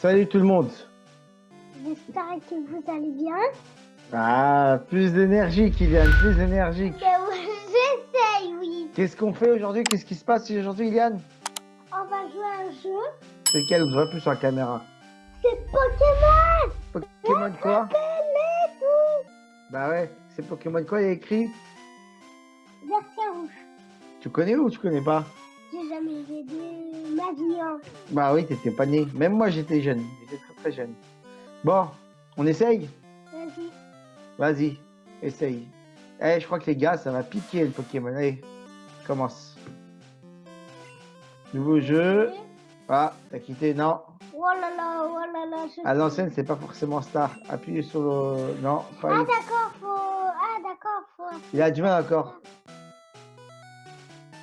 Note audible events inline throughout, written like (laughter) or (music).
Salut tout le monde. J'espère que vous allez bien. Ah, plus d'énergie, Kylian, plus d'énergie. Ben J'essaye, oui. Qu'est-ce qu'on fait aujourd'hui? Qu'est-ce qui se passe aujourd'hui, Kylian? On va jouer à un jeu. C'est quel On voit plus sur la caméra? C'est Pokémon. Pokémon quoi? tout. Bah ouais, c'est Pokémon quoi Il y a écrit? Version rouge. Tu connais ou tu connais pas? Jamais joué de ma vie. hein. Bah oui, t'étais pas né. Même moi, j'étais jeune. J'étais très très jeune. Bon, on essaye? Vas-y. Vas-y, essaye. Eh, je crois que les gars, ça va piquer le Pokémon. Allez, commence. Nouveau jeu. Ah, t'as quitté, non. Oh là là, oh là là. Je... À l'ancienne, c'est pas forcément star. Appuyez sur le... Non, pas Ah d'accord, faut. Ah d'accord, faut. Il a du mal encore.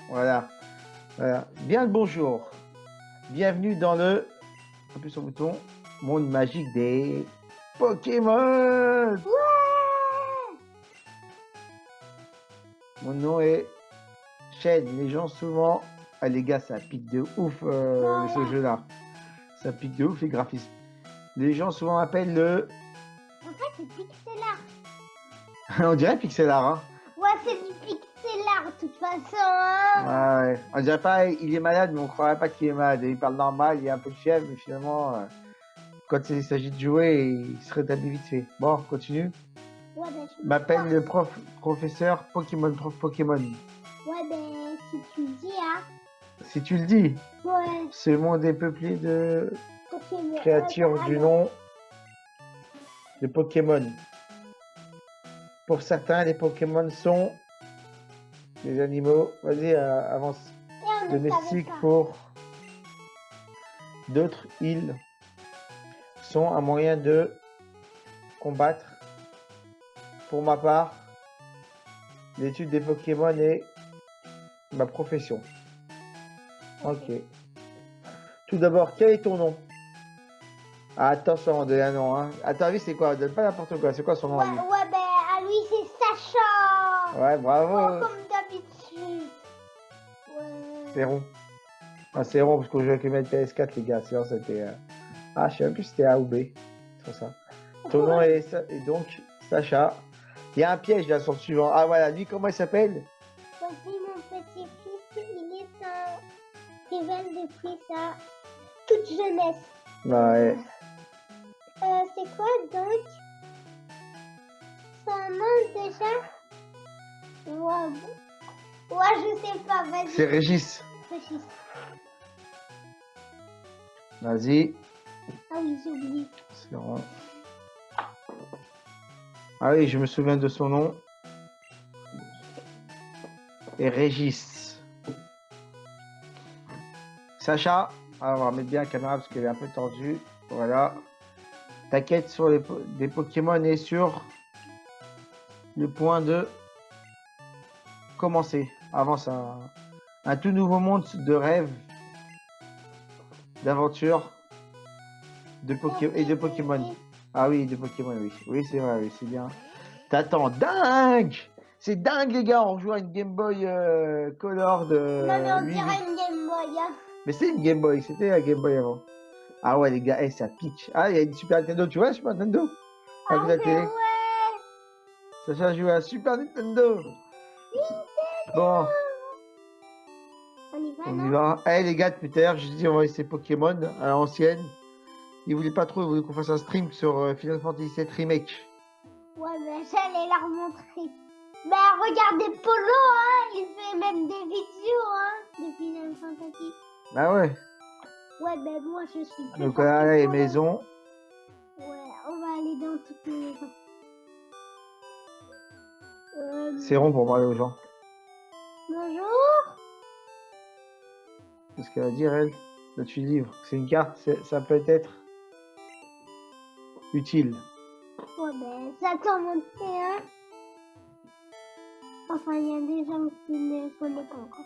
Voilà. Voilà. Bien le bonjour. Bienvenue dans le... Appuie sur le bouton. Monde magique des Pokémon. Ouais. Mon nom est Shen. Les gens souvent... Ah les gars, ça pique de ouf euh, ce jeu-là. Ça pique de ouf les graphismes. Les gens souvent appellent le... En fait, c'est pixel art. (laughs) On dirait pixel art, hein. Ouais, c'est du pixel art, de toute façon. Hein. Ah ouais. On dirait pas, il est malade, mais on croirait pas qu'il est malade. Il parle normal, il a un peu de fièvre, mais finalement, euh, quand il s'agit de jouer, il se rétablit vite fait. Bon, continue. Ouais, ben, je m'appelle le prof, professeur Pokémon, prof Pokémon. Ouais, ben, si tu le dis, hein. Si tu le dis, Ouais, ce monde est peuplé de Pokémon. créatures Ouais, du nom de Pokémon. Pour certains, les Pokémon sont des animaux. Vas-y, euh, avance. domestiques pas. pour d'autres îles sont un moyen de combattre. Pour ma part, l'étude des Pokémon est ma profession. Ok. Tout d'abord, quel est ton nom? Ah, Attention, on donne un nom. Hein. À ton avis, c'est quoi? Donne pas n'importe quoi. C'est quoi son nom Ouais, à lui ouais, ben, à lui, c'est Sacha. Ouais, Oh, bravo. d'habitude. C'est rond. Ah, c'est rond parce qu'on jouait avec le mec PS4, les gars. Sinon, c'était. euh, Ah, je sais même plus si c'était A ou B. C'est ça. Ton nom est, est donc Sacha. Il y a un piège là sur le suivant. Ah, voilà. Lui, comment il s'appelle? Voici mon petit-fils, il est un rival depuis sa toute jeunesse. Ouais. Euh, c'est quoi donc? Son nom déjà? Bon. Ouais je sais pas, vas-y. C'est Régis. Régis. Vas-y. Ah oui, j'ai oublié. C'est. Ah oui, je me souviens de son nom. Et Régis. Sacha. Ah, on va mettre bien la caméra parce qu'elle est un peu tordue. Voilà. Ta quête sur les po- des Pokémon est sur le point de commencer. Avance un, un tout nouveau monde de rêve, d'aventure, de Poké et de Pokémon. Ah oui, de Pokémon, oui. Oui, c'est vrai, oui, c'est bien. T'attends, dingue C'est dingue, les gars, on joue à une Game Boy euh, Color de... Non mais on 8 dirait une Game Boy. Hein. Mais c'est une Game Boy, c'était la Game Boy avant. Ah ouais, les gars, eh, ça pique. Ah, il y a une Super Nintendo, tu vois, Super Nintendo? Ah Avec la mais télé? ouais. Sacha joue à Super Nintendo. Bon, On y va on y non va. Eh, les gars, depuis tout à l'heure, je dis, on va essayer Pokémon à l'ancienne. Ils voulaient pas trop, ils voulaient qu'on fasse un stream sur euh, Final Fantasy VII Remake. Ouais mais j'allais leur montrer. Bah regardez Polo hein, il fait même des vidéos hein de Final Fantasy. Ah ouais. Ouais ben moi je suis que Donc là, les Polo. maisons. Ouais, on va aller dans toutes les maisons. Euh, C'est rond pour parler aux gens. Bonjour. C'est ce qu'elle va dire, elle. Là, tu livres. C'est une carte, ça peut être utile. Ouais ben j'attends mon T1. Enfin il y a des gens qui ne connaissent pas encore.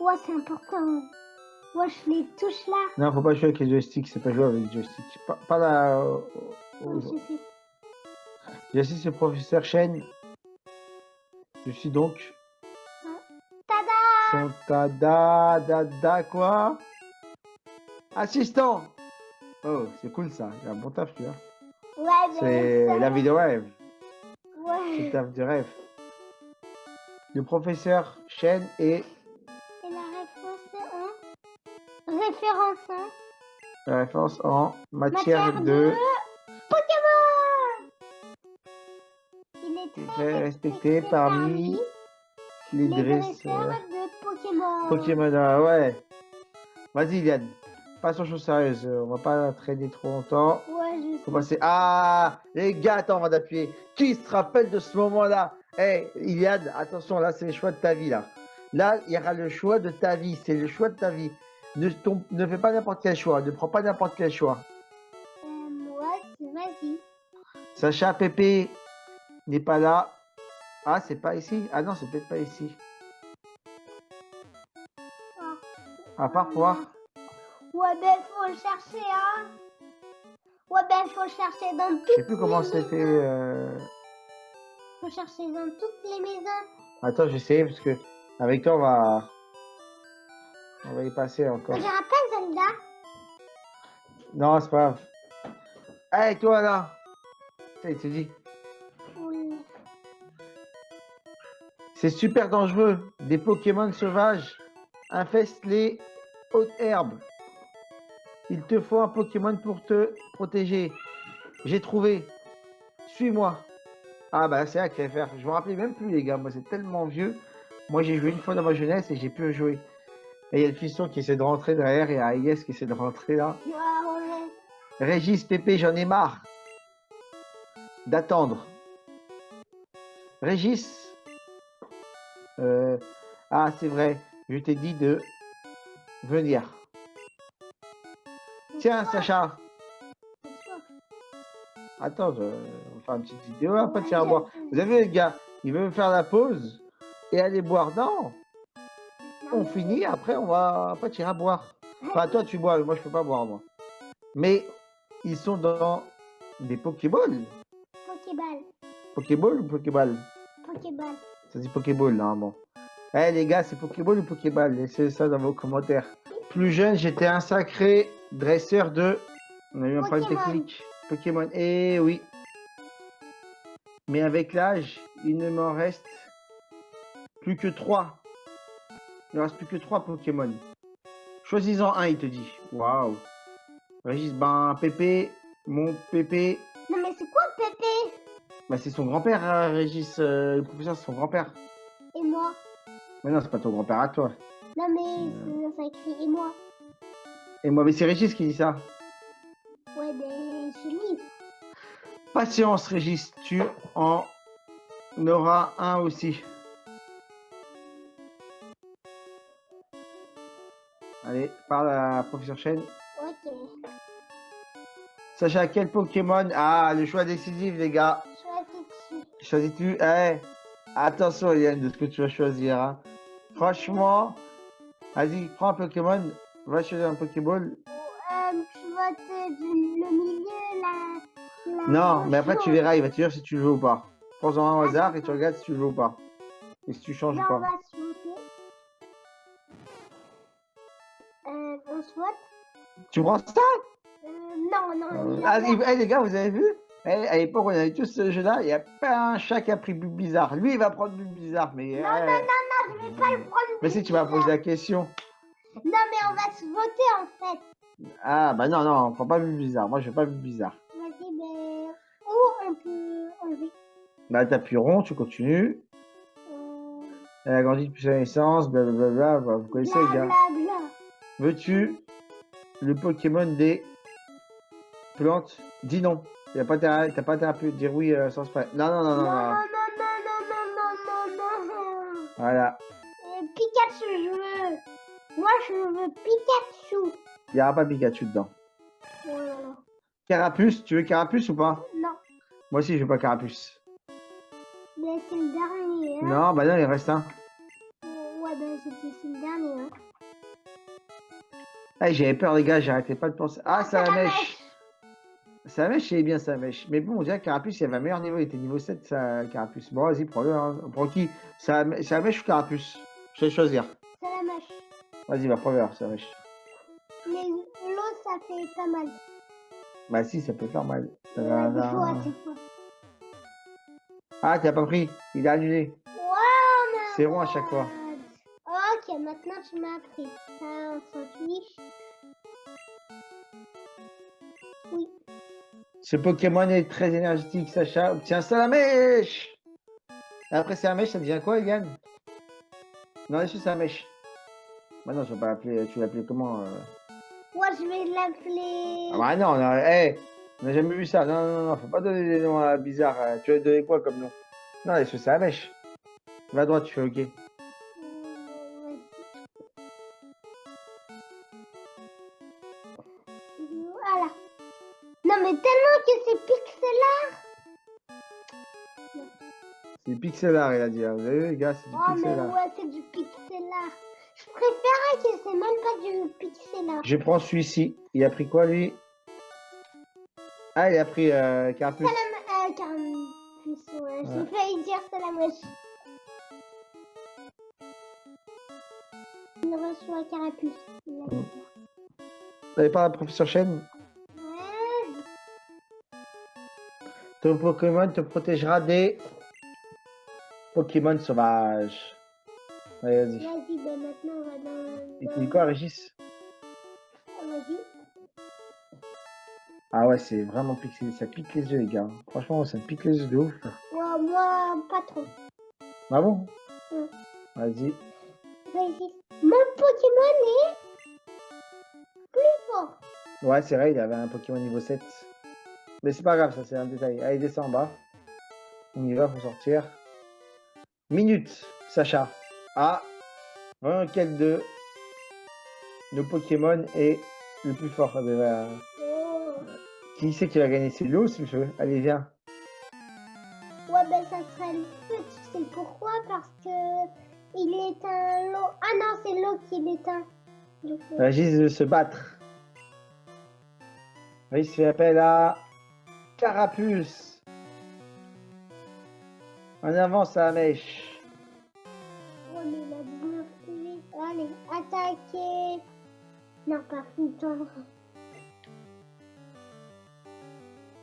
Ouais c'est important. Ouais je les touche là. Non, faut pas jouer avec les joysticks, c'est pas jouer avec les joysticks. Pas, pas là. euh, aux- J'assiste le professeur Chen. Je suis donc Tada sont ta da, da, da, quoi? Assistant Oh, c'est cool ça, j'ai un bon taf, tu vois. Ouais, C'est la vie de rêve, c'est le Ouais. taf de rêve. Le professeur Chen et Et la réponse est en référence hein. la référence en matière, Matière de de respecté parmi les dresseurs. Pokémon. Pokémon, ah ouais. Vas-y, Iliane. Passons aux choses sérieuses. euh, On va pas traîner trop longtemps. Ouais, je Faut sais. passer. Ah, les gars, attends, on va d'appuyer. Qui se rappelle de ce moment-là? Eh, Iliane, attention, là, c'est le choix de ta vie, là. Là, il y aura le choix de ta vie. C'est le choix de ta vie. Ne, tom- ne fais pas n'importe quel choix. Ne prends pas n'importe quel choix. Euh, moi, c'est-. Sacha Pépé n'est pas là. Ah, c'est pas ici Ah non, c'est peut-être pas ici. À part voir. Ouais, ben, faut le chercher, hein. Ouais, ben, faut le chercher dans Je sais toutes plus comment c'était. euh, Faut chercher dans toutes les maisons. Attends, j'essaie parce que avec toi on va on va y passer encore. Je rappelle Zelda. Non, c'est pas grave. Hey toi là. Ça, il te dit. C'est super dangereux. Des Pokémon sauvages infestent les hautes herbes. Il te faut un Pokémon pour te protéger. J'ai trouvé. Suis-moi. Ah bah c'est là qu'il faire. Je me rappelais même plus les gars. Moi c'est tellement vieux. Moi j'ai joué une fois dans ma jeunesse et j'ai pu jouer. Et il y a le fiston qui essaie de rentrer derrière et Aïs qui essaie de rentrer là. Régis, Pépé, j'en ai marre d'attendre. Régis, euh, ah c'est vrai, je t'ai dit de venir. Tiens, Sacha, attends, je- on va faire une petite vidéo, après tu vas boire. Vous avez vu les gars, il veut me faire la pause et aller boire. Non, on finit, après on va, après tu iras boire. Enfin, toi tu bois, moi je peux pas boire moi. Mais ils sont dans des Pokéballs. Pokéball. Pokéball ou Pokéball? Pokéball. Ça dit Pokéball normalement. Eh les gars, c'est Pokéball ou Pokéball? Laissez ça dans vos commentaires. Plus jeune, j'étais un sacré dresseur de. On a eu un problème Pokémon. technique. Pokémon. Eh oui. Mais avec l'âge, il ne m'en reste plus que trois. Il ne reste plus que trois Pokémon. Choisis-en un, il te dit. Waouh. Régis, ben Pépé, mon Pépé, bah, c'est son grand-père, hein, Régis. euh, le professeur, c'est son grand-père. Et moi Mais non, c'est pas ton grand-père à toi. Non, mais ça, ça écrit et moi. Et moi, mais c'est Régis qui dit ça. Ouais, ben, je lis. Patience, Régis, tu en auras un aussi. Allez, parle à professeur Chen. Ok. Sacha, quel Pokémon Ah, le choix décisif, les gars. Choisis-tu? Eh, attention, Yann, de ce que tu vas choisir. hein. Franchement, vas-y, prends un Pokémon. Va choisir un Pokéball. Euh, tu le milieu, là. Non, mais après, tu verras, il va te dire si tu le veux ou pas. Prends-en un au hasard et tu regardes si tu le veux ou pas. Et si tu changes ou on pas. voter. Euh, on Tu prends ça? Euh, Non, non. Et- eh, les gars, vous avez vu? Eh, À l'époque, on avait tous ce jeu-là. Il n'y a pas un chat qui a pris but bizarre. Lui, il va prendre but bizarre. Mais, Non, eh, non, non, non, je vais pas le prendre. mais si tu vas poser la question. Non, mais on va se voter en fait. Ah, bah non, non, on prend pas but bizarre. Moi, je veux pas but bizarre. Vas-y, ben. Ou on peut enlever. Bah, t'appuies rond, tu continues. Euh, Elle a grandi depuis sa naissance. Blablabla. Vous connaissez, les gars. Veux-tu le Pokémon des plantes? Dis non. Y a pas intérêt- T'as pas intérêt à dire oui euh, sans spray. Non, non, non, Non, non, non, non. non, non, non, non, non, non. Voilà. Euh, Pikachu, je veux. Moi, je veux Pikachu. Il n'y aura pas Pikachu dedans. Oh là là. Carapuce, tu veux Carapuce ou pas? Non, Moi aussi, je veux pas Carapuce. mais c'est le dernier. Hein. Non, bah non, il reste un. Ouais, c'était c'est le dernier. Hein. Ah, j'avais peur, les gars, j'arrêtais pas de penser. Ah, la la mèche. Ça la mèche, c'est bien, ça mèche. Mais bon, on dirait que Carapuce, il avait un meilleur niveau. Il était niveau 7, ça, Carapuce. Bon, vas-y, prends-le. Hein. Prends qui? Mèche ou Carapuce? Je vais choisir. Salamèche. Vas-y, va première, Salamèche. Mais l'eau, ça fait pas mal. Bah si, ça peut faire mal. Il. Ah, t'as pas pris? Il a annulé. Wow, C'est rond à chaque fois. Ok, maintenant tu m'as appris. Ça, on s'en fiche. Ce Pokémon est très énergétique, Sacha. Obtient Salamèche Après Salamèche, ça devient quoi, Yann? Non, laisse Salamèche. Bah non, je vais pas l'appeler. Tu l'appelles comment euh? Moi, je vais l'appeler. Ah bah non, on a, hey, on a jamais vu ça. Non, non, non, faut pas donner des noms euh, bizarres. euh. Tu vas donner quoi comme nom? Non, laisse Salamèche. Va à droite, tu fais OK. C'est pixelar, il a dit. hein. Vous avez vu, les gars, c'est du Oh, mais pixelar. ouais, c'est du pixelaire. Je préférais que c'est même pas du pixelaire. Je prends celui-ci. Il a pris quoi, lui? Ah, il a pris euh, Carapuce. Salam... Euh, Carapuce, ouais. J'ai Ouais. failli dire Salamèche. Il reçoit Carapuce. Ça. Vous avez pas la professeur Chen? Ouais. Ton Pokémon te protégera des Pokémon sauvages. Allez, vas-y. Vas-y, ben maintenant on va dans. Dans- dit quoi, Régis? Vas-y. Ah ouais, c'est vraiment pixelé. Ça pique les yeux, les gars. Franchement, ça me pique les yeux de ouf. Ouais, moi, pas trop. Ah bon? Ouais. Vas-y. Vas-y. Mon Pokémon est plus fort. Ouais, c'est vrai, il avait un Pokémon niveau 7. Mais c'est pas grave, ça, c'est un détail. Allez, descend en bas. On y va, faut sortir. Minute, Sacha. Ah, voyons quel de nos Pokémon est le plus fort. Euh. Qui c'est qui va gagner? C'est l'eau, c'est le feu. Allez, viens. Ouais, ben ça serait le feu. Tu sais pourquoi? Parce que il éteint l'eau. Ah non, c'est l'eau qui l'éteint. Coup. Régis de se battre. Régis fait appel à Carapuce. En avant, sa mèche. Attaquer. Non, pas foutre.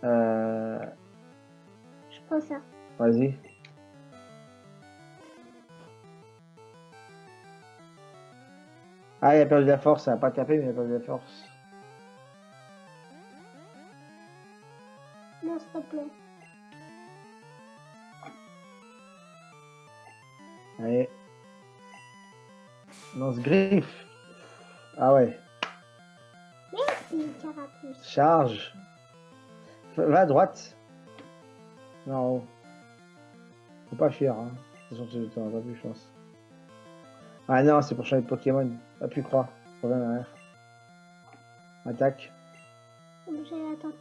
Euh, Je prends ça. Vas-y. Ah, il a perdu la force, ça n'a pas tapé, mais il a perdu la force. Lance griffe. Ah ouais. Merci, Carapuce. Charge. Va à droite. Non, en haut. Faut pas fuir, hein. De toute façon, tu n'auras pas plus, je pense. Ah non, c'est pour changer de Pokémon. Pas pu croire. Reviens en arrière. Attaque. Objet, attends.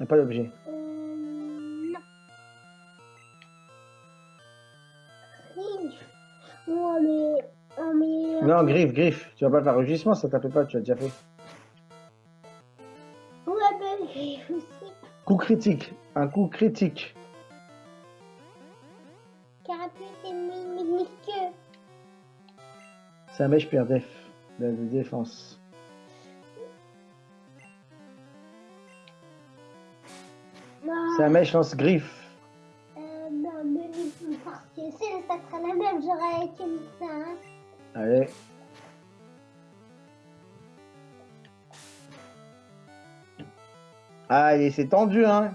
Y a pas d'objet. Euh, non. Oh, mais. Oh, mais. Non, griffe, griffe. Tu vas pas faire rugissement, ça t'appelle pas, tu as déjà fait. Ouais, ben, griffe aussi? Coup critique. Un coup critique. Carapuce mi- minuscule. Ça mèche perd def. De, de défense. Ça mèche lance griffe. Allez. Allez, c'est tendu, hein.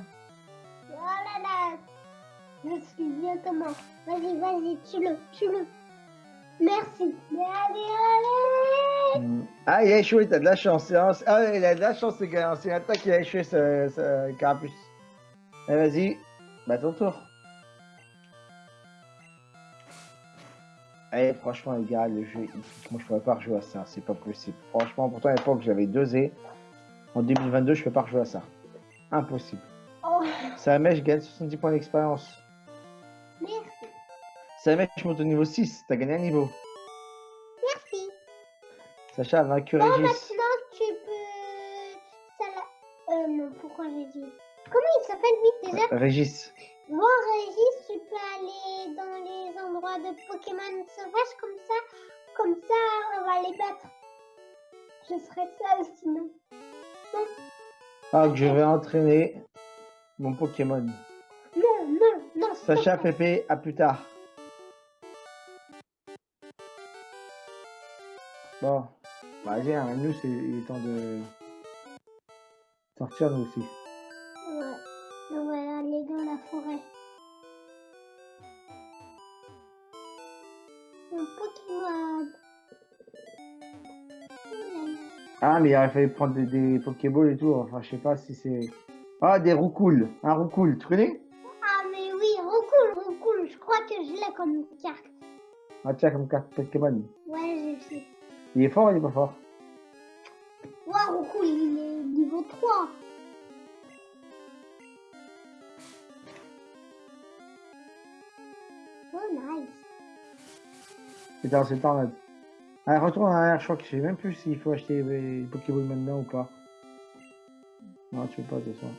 Oh là là. Je suis bien comment. Vas-y, vas-y, tue-le, tue-le. Merci. Mais allez, allez. Mm. Ah, il a échoué, t'as de la chance. Ah, il a de la chance, ce gars. C'est un attaque, il a échoué, ce, ce carapuce. Allez, vas-y. Bah, ton tour. Allez, franchement, les gars, le jeu, moi, je pourrais pas rejouer à ça. C'est pas possible. Franchement, pourtant, à l'époque, j'avais deux et En 2022, je peux pas rejouer à ça. Impossible. Oh, Ça mèche, je gagne 70 points d'expérience. merci. Je monte au niveau 6. T'as gagné un niveau. Merci. Sacha vaincu Régis. maintenant, tu peux... Ça Euh, non, pourquoi j'ai dit... Comment il s'appelle, lui, déjà Régis. De Pokémon sauvages comme ça. comme ça, on va les battre. Je serai seule sinon. Ah, que je vais entraîner mon Pokémon. Non, non, non. Sacha, Pépé, à plus tard. Bon, bah, vas-y, hein, nous, c'est il est temps de sortir, nous aussi. Ah, mais il fallu prendre des, des Pokéballs et tout. Enfin, je sais pas si c'est. Ah, des roucoules. Un roucoule, tu connais? Ah, mais oui, Roucoule, Roucoule. Je crois que je l'ai comme carte. Ah, tiens, comme carte Pokémon. Ouais, j'ai fait. Il est fort ou il est pas fort Waouh, Roucoule, il est niveau 3. Oh, nice. C'est dans là. Ah, retourne en arrière, je crois que je sais même plus s'il faut acheter les Pokéballs maintenant ou pas. Non, tu peux pas, de façon.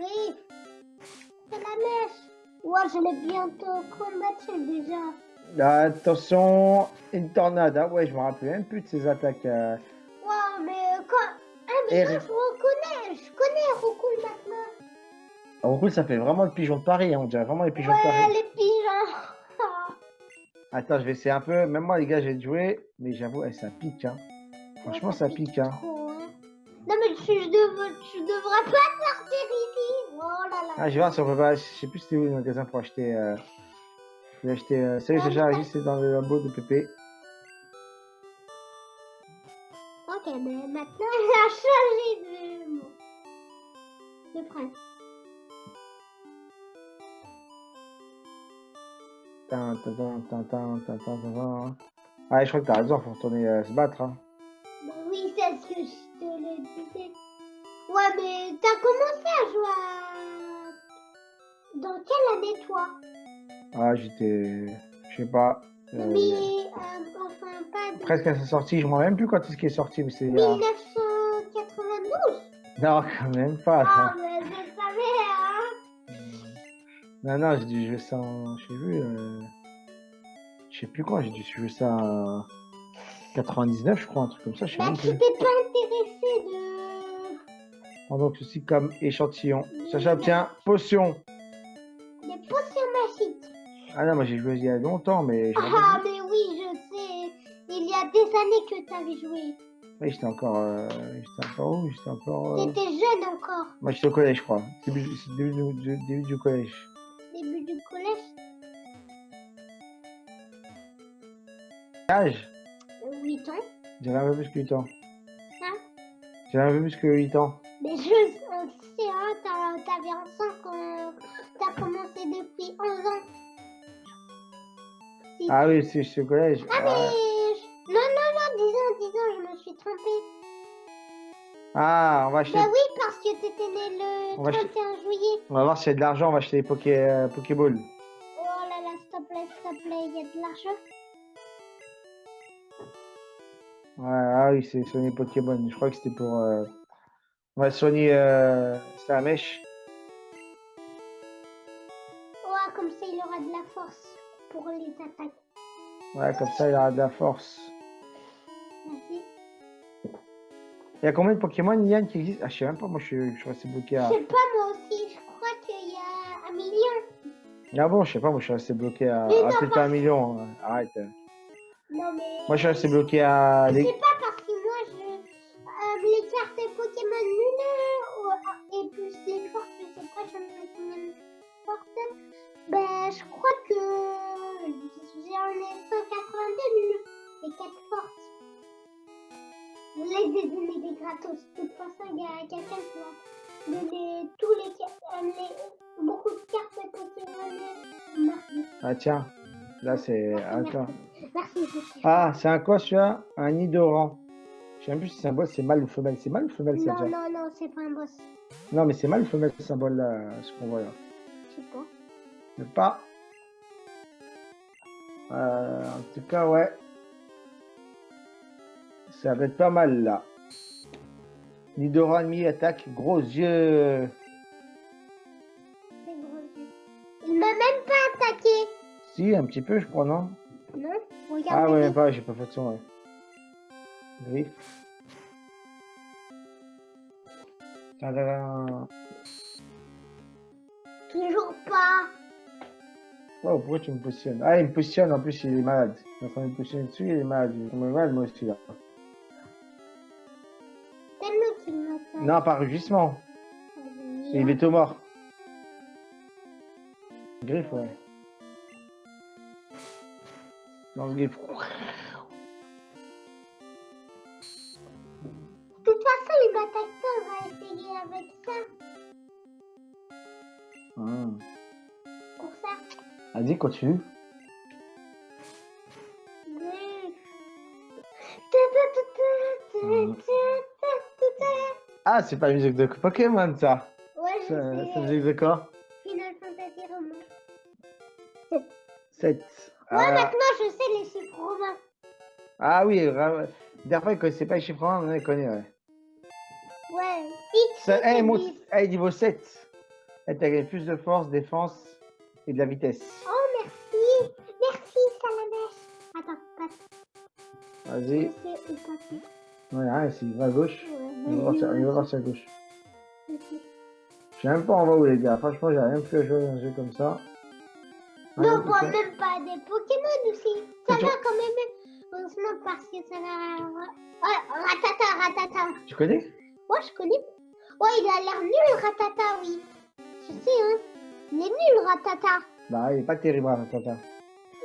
Oui, c'est la mèche. Ouais, je l'ai bientôt combattu déjà. Attention, une tornade. Ah ouais, je me rappelle même plus de ces attaques. euh. Waouh, mais quand... Ah, mais ça, je reconnais. Je connais Roucoule maintenant. Ah, roucoule, ça fait vraiment le pigeon de Paris, hein, on dirait vraiment les pigeons de Paris. les. Attends, je vais essayer un peu. Même moi, les gars, j'ai joué, mais j'avoue, eh, ça pique. Hein. Franchement, ça pique. Hein. trop, hein. Non, mais tu, dev- tu devrais pas sortir ici. Oh là là. Ah, je vais voir si on peut pas. Je sais plus c'était où le magasin pour acheter. Euh... J'ai acheté. Euh... Salut, Ah, Sacha, mais- Régis, c'est dans le labo de Pépé. Ok, mais maintenant, (laughs) il a changé de... de prince. Ah, je crois que t'as raison, faut retourner euh, se battre. Hein. Bah oui, c'est ce que je te le disais. Ouais, mais t'as commencé à jouer à... Dans quelle année, toi? Ah, j'étais. Je sais pas. euh, Mais, euh, enfin, pas de... Presque à sa sortie, je me rappelle même plus quand est-ce qu'il est sorti, mais c'est. euh, 1992 Non, quand même pas. Ah, mais Non, non, j'ai dû jouer ça en. Je sais plus. Euh... Je sais plus quoi, j'ai dû jouer ça en 99, je crois, un truc comme ça, je sais Bah, même plus. t'es pas intéressé de... Prends donc ceci comme échantillon. Sacha obtient potion. des potions magiques. Ah non, moi j'ai joué il y a longtemps, mais Ah, mais oui, je sais. Il y a des années que t'avais joué. Oui, j'étais encore. euh, J'étais encore où? J'étais encore. euh, T'étais jeune encore. Moi j'étais au collège, je crois. Début, c'est début, début du collège. Du collège. Âge? 8 ans. J'avais un peu plus que 8 ans. Hein? J'avais un peu plus que 8 ans. Mais je on sais, hein, t'avais 11 ans quand t'as commencé depuis 11 ans. Si. Ah oui, c'est au collège. Ah, mais... Ah, je- Non, non, non, 10 ans, 10 ans, je me suis trompée. Ah, on va acheter. Bah oui, parce que t'étais né le On va 31 juillet. On va voir s'il y a de l'argent, on va acheter des poké, euh, Pokéballs. Oh là là, s'il te plaît, s'il te plaît, il y a de l'argent. Ouais, ah oui, c'est Sony Pokémon. Je crois que c'était pour. euh, Ouais, Sony, euh... c'est la mèche. Ouais, comme ça, il aura de la force pour les attaques. Ouais, comme ça, il aura de la force. Il y a combien de Pokémon, Yann, qui existent? Ah, je sais même pas, moi je suis, je suis resté bloqué Je à. sais pas, moi aussi, je crois qu'il y a un million. Ah bon, je sais pas, moi je suis resté bloqué à. Mais Ah, peut-être pas un million. Arrête. Non, mais... Moi je suis resté bloqué à. Je les- sais pas, tiens, là c'est. Attends. Merci, Ah, c'est un quoi celui-là Un Nidoran. Je sais même plus si c'est un boss, c'est mâle ou femelle. C'est mâle ou femelle ça Non, non, non, c'est pas un boss. Non, mais c'est mâle ou femelle ce symbole là, ce qu'on voit là. Je sais pas. Je sais pas. Euh, en tout cas, ouais. Ça va être pas mal là. Nidoran ennemi attaque, gros yeux. Si, un petit peu, je crois, non Non Ah Regarde. ouais, les- même pas, j'ai pas fait de son, ouais. Griffe. Tadam. Toujours pas. Oh, pourquoi tu me positionnes? Ah, il me positionne, en plus, il est malade. En train de me positionner dessus, il est malade. Il moi aussi, là. Non, par rugissement. Il est au mort. Griffe, ouais. Dans le griffe. De toute façon, pas. On va essayer avec ça. Hum. Pour ça. Vas-y, continue. Ta. Ah, c'est pas la musique de Pokémon, ça. Ouais, je C'est la musique de quoi? Final Fantasy romain. 7. Ouais, maintenant je sais les chiffres romains. Ah oui, ra- dernière fois, il connaissait pas les chiffres romains, maintenant il connaît, ouais. Ouais. X, c'est Eh, monte, 10. eh, niveau 7. Eh, t'as gagné plus de force, défense et de la vitesse. Oh, merci. Merci, Salamèche. Attends, passe. Vas-y. C'est Ouais, hein, s'il va à gauche, Ouais, il va voir il va voir à gauche. Je sais même pas en bas où les gars. Franchement, j'ai rien pu à jouer à un jeu comme ça. Pu bon, faire. même pas des Pokémon aussi. Ça va quand même. Heureusement parce que ça va. Ouais, Ratata, Ratata. Tu connais? Ouais, je connais. Ouais, il a l'air nul, Ratata, oui. Je sais, hein. Il est nul, Ratata. Bah, il est pas terrible, hein, Tata.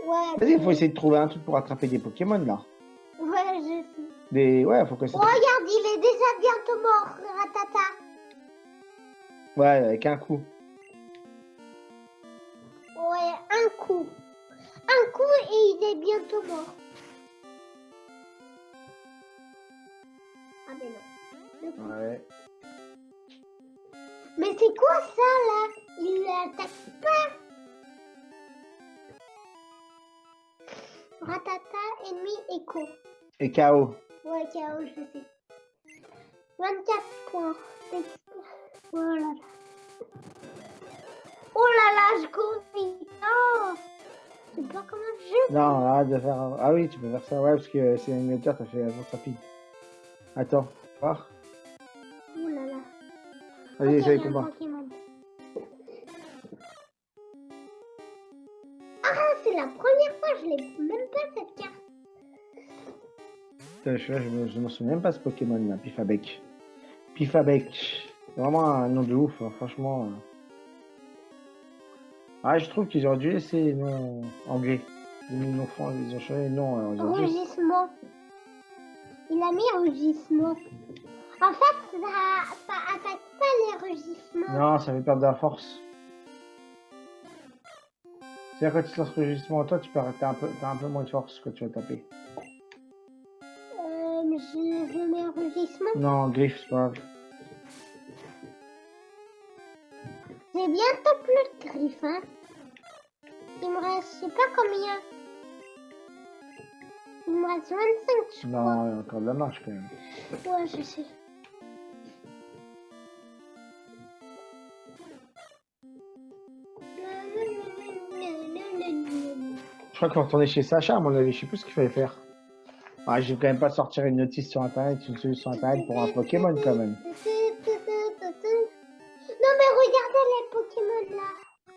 Ouais. Vas-y, il faut essayer de trouver un truc pour attraper des Pokémon là. Ouais, je sais. Des... Ouais, faut que ça. Oh, regarde, il est déjà bientôt mort, Ratata. Ouais, avec un coup. Un coup. Un coup et il est bientôt mort. Ah, mais non. Ouais. Mais c'est quoi ça là? Il l'attaque pas Ratata, ennemi, écho. Et KO. Ouais, KO, je sais. 24 points. d'exp- Oh là là. Je. Oh Je sais pas comment je Non, arrête de faire. un- Ah oui, tu peux faire ça, ouais, parce que c'est une hauteur, t'as fait avance rapide. Attends, voir. Oh là là. Vas-y, essaye combat. Ah, c'est la première fois, je l'ai même pas cette carte. Putain, je, je, me, je me souviens même pas ce Pokémon là, Pifabec. Pifabec. C'est vraiment un nom de ouf, hein, franchement. euh. Ah, je trouve qu'ils auraient dû laisser les noms anglais. Ils ont, ils ont changé les noms aujourd'hui. Rugissement. Il a mis rugissement. En fait, ça, ça attaque pas les rugissements. Non, ça fait perdre de la force. C'est-à-dire quand tu lances le rugissement, toi, tu t'as un, peu, un peu moins de force quand tu vas taper. Euh, je, je mets un rugissement. Non, griffe, c'est pas grave. J'ai bientôt plus de griffes, hein. Il me reste, je sais pas combien. Il me reste 25, je Non, crois. il y a encore de la marche quand même. Ouais, je sais. Je crois qu'on va retourner chez Sacha, à mon avis, je sais plus ce qu'il fallait faire. Ah, je vais quand même pas sortir une notice sur internet, une solution internet pour un Pokémon quand même.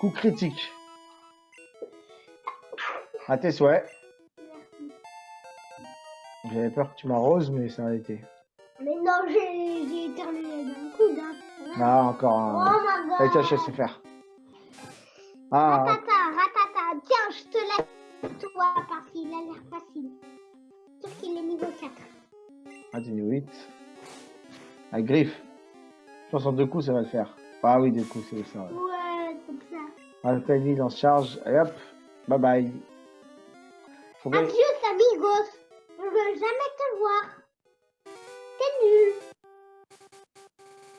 Coup critique. À tes souhaits. J'avais peur que tu m'arroses, mais ça a été. Mais non, j'ai éternué d'un coup d'un. Ah, encore Oh un. my god. Allez, tiens, je sais faire. Ah, Ratata, ratata. Tiens, je te laisse toi parce qu'il a l'air facile. Sauf qu'il est niveau 4. ah, t'es niveau 8. À griffe. Je pense en deux coups, ça va le faire. Ah oui, deux coups, c'est ça. Ouais. Ouais, comme Tiny lance charge, et hop, bye bye. Faut bien- Adieu, amigos. Je veux jamais te voir. T'es nul.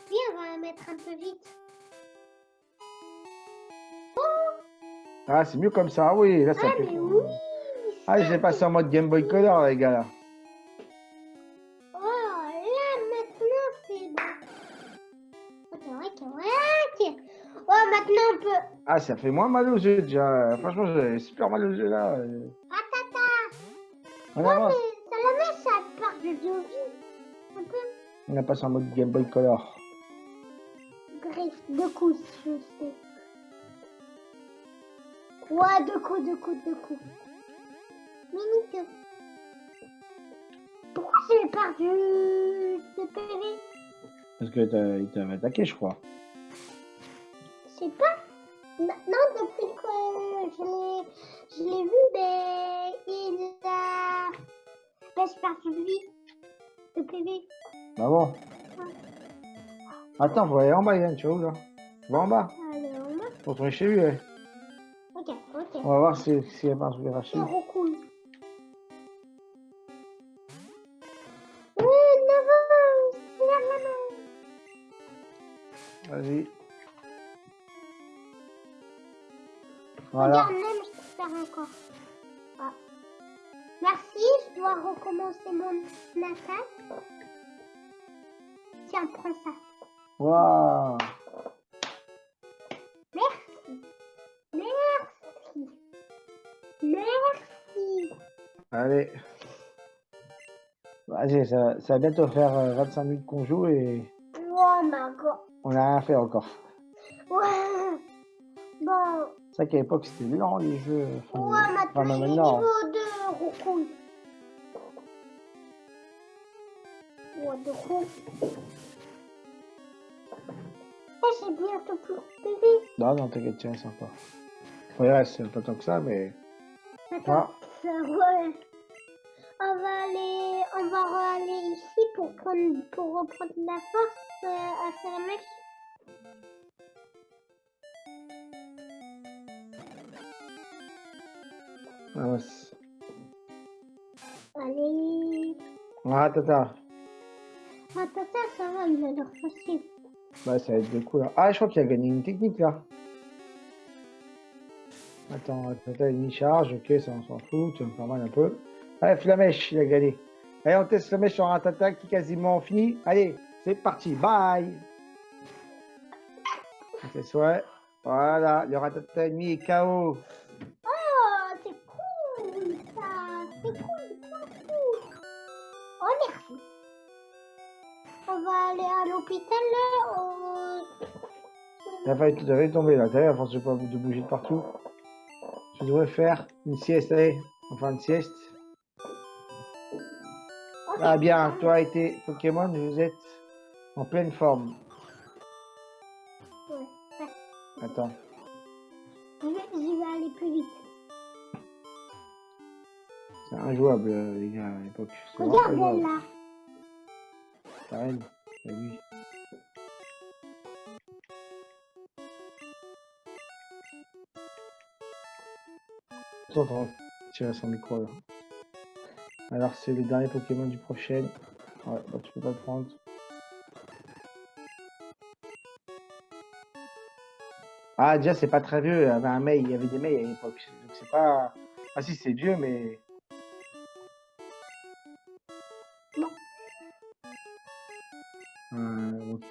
Viens, on va mettre un peu vite. Ah, c'est mieux comme ça, oui, là, ça Ah, fait. mais oui. Ah, je l'ai passé en mode Game Boy Color, les gars, là. Ah, ça fait moins mal aux yeux déjà. Franchement, j'ai super mal aux yeux là. Ratata. On Ouais, avance. mais ça la met, ça part de peu. On a passé en mode Game Boy Color. Bref, deux coups, je sais. Ouais, deux coups, deux coups, deux coups. Minute. Pourquoi j'ai perdu de PV Parce que t'as- il t'avait attaqué, je crois. Je sais pas. Maintenant, depuis que je l'ai, je vu, ben, il a... Ben, perdu de vie. De PV. Bah bon. Attends, faut aller en bas, Yann, tu vois où là? Va en bas, Allez, on va. faut retourner chez lui. ouais. Ok, ok. On va voir si- un truc arraché. C'est trop cool. Voilà. Regarde, même, je faire encore. Ah. Merci, je dois recommencer mon attaque. Tiens, prends ça. Waouh. Merci. Merci. Merci. Allez. Vas-y, ça, ça va bientôt faire euh, 25 minutes qu'on joue et Oh my god. on n'a rien fait encore. C'est vrai qu'à l'époque c'était lent les jeux. Enfin, ouais, a enfin, maintenant. niveau 2, Rokun. Ouais, de coup. Eh, j'ai bientôt plus de. Non, non, t'inquiète, tiens, c'est encore. Ouais, c'est pas tant que ça, mais. Attends, ça, ouais. On va aller, on va aller ici pour prendre, pour reprendre la force euh, à Salamèche. Ah, ouais, c'est- Allez. ah, tata. Ah, tata, ça va, il a l'air facile. Bah, ça va être de coup là. Ah, je crois qu'il a gagné une technique là. Attends, tata, une charge, ok, ça on s'en fout, tu vas me faire mal un peu. Allez, Flamèche, il a gagné. Allez, on teste Flamèche sur un tata qui est quasiment fini. Allez, c'est parti, bye. C'est souhait. Voilà, le ratata ennemi est KO. C'est cool, trop cool. Oh, merci. On va aller à l'hôpital, là. au- T'as failli, tomber là, t'as vu, à force de, pas- de bouger de partout. Tu devrais faire une sieste, allez, enfin une sieste. Ah bien, toi et tes Pokémon, vous êtes en pleine forme. Ouais. Attends. Je je vais aller plus vite. C'est injouable, euh, les gars, à l'époque. Regarde elle, là. Attends, attends, tirer son micro là. Alors c'est le dernier Pokémon du prochain. Ouais, bah tu peux pas le prendre. Ah déjà c'est pas très vieux, il y avait un mail, il y avait des mails à l'époque. Donc c'est pas. Ah si c'est vieux mais.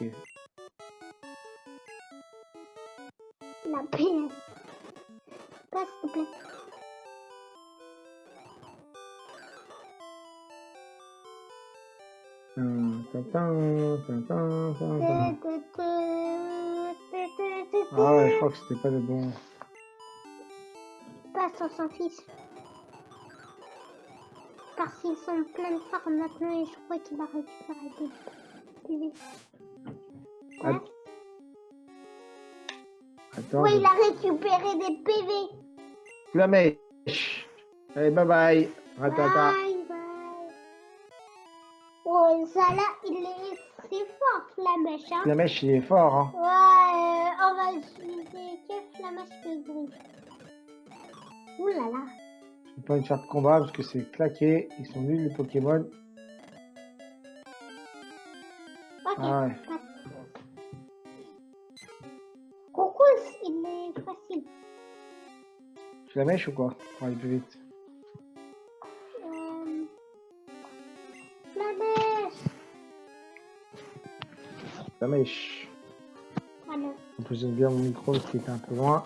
Euh. La PS. Passe, s'il te plaît. Hum. Ah ouais, je crois que c'était pas le bon. Passe, on s'en fiche. Parce qu'ils sont plein de forme maintenant et je crois qu'il va récupérer des Attends, Oui, je- il a récupéré des PV. Flamèche. Allez, bye bye. Ratata. Bye bye. Oh, ça là, il est c'est fort, Flamèche. Hein? Flamèche, il est fort, hein. Ouais, euh, on va utiliser quel Flamèche que bruit. Ouh là là. J'ai pas de faire de combat parce que c'est claqué. Ils sont nuls, les Pokémon. Ok. Ah ouais. Flamèche ou quoi Pour aller plus vite. Euh... Flamèche. Flamèche. Ouais, Pardon. Je positionne bien mon micro qui est un peu loin.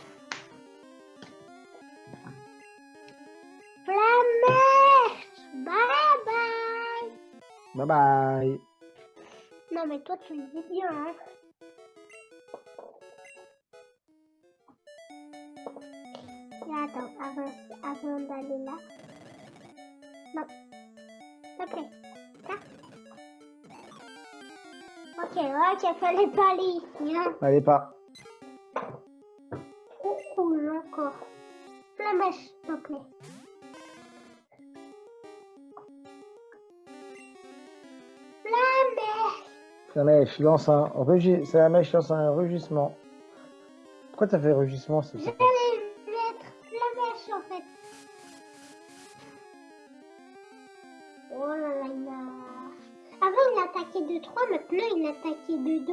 Flamèche Bye bye Bye bye. Non mais toi tu le dis bien hein. Là. Non. Ça. Ok, ok, fallait pas aller ici hein. Allez pas. Cool encore. Flamèche, s'il te plaît. Flamèche La mèche lance un rugissement. C'est la mèche lance un rugissement. Pourquoi t'as fait rugissement c'est maintenant il attaquait de 2.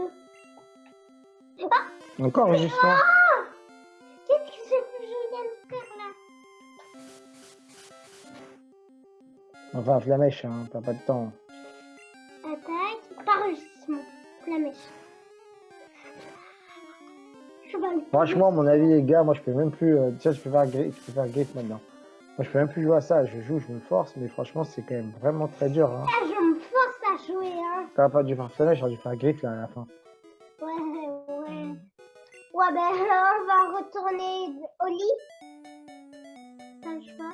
Ah Encore rugissement. Qu'est-ce que je viens de faire là Enfin, la mèche, hein, t'as pas de temps. Attaque par rugissement. Flamèche. Franchement, à mon avis, les gars, moi je peux même plus. Euh, tiens, je peux faire griffe, je peux faire griffe maintenant. Moi je peux même plus jouer à ça. Je joue, je me force, mais franchement, c'est quand même vraiment très dur. Hein. Ah, je me force à jouer T'aurais pas dû faire cela, j'aurais dû faire griffe là à la fin. Ouais, ouais. Ouais, ben là, on va retourner au lit. T'as.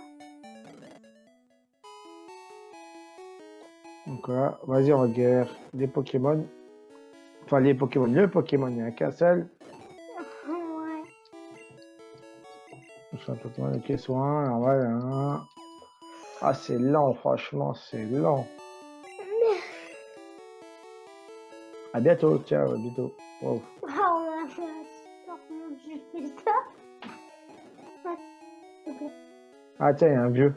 Donc voilà, vas-y, on va guérir les Pokémon. Enfin, les Pokémon, le Pokémon, il n'y en a qu'un seul. Ouais. C'est un Pokémon de soin, alors voilà. hein. Ah, c'est lent, franchement, c'est lent. À bientôt, ciao, à bientôt. Wow. Oh là fait. Ah, tiens, il y a un vieux.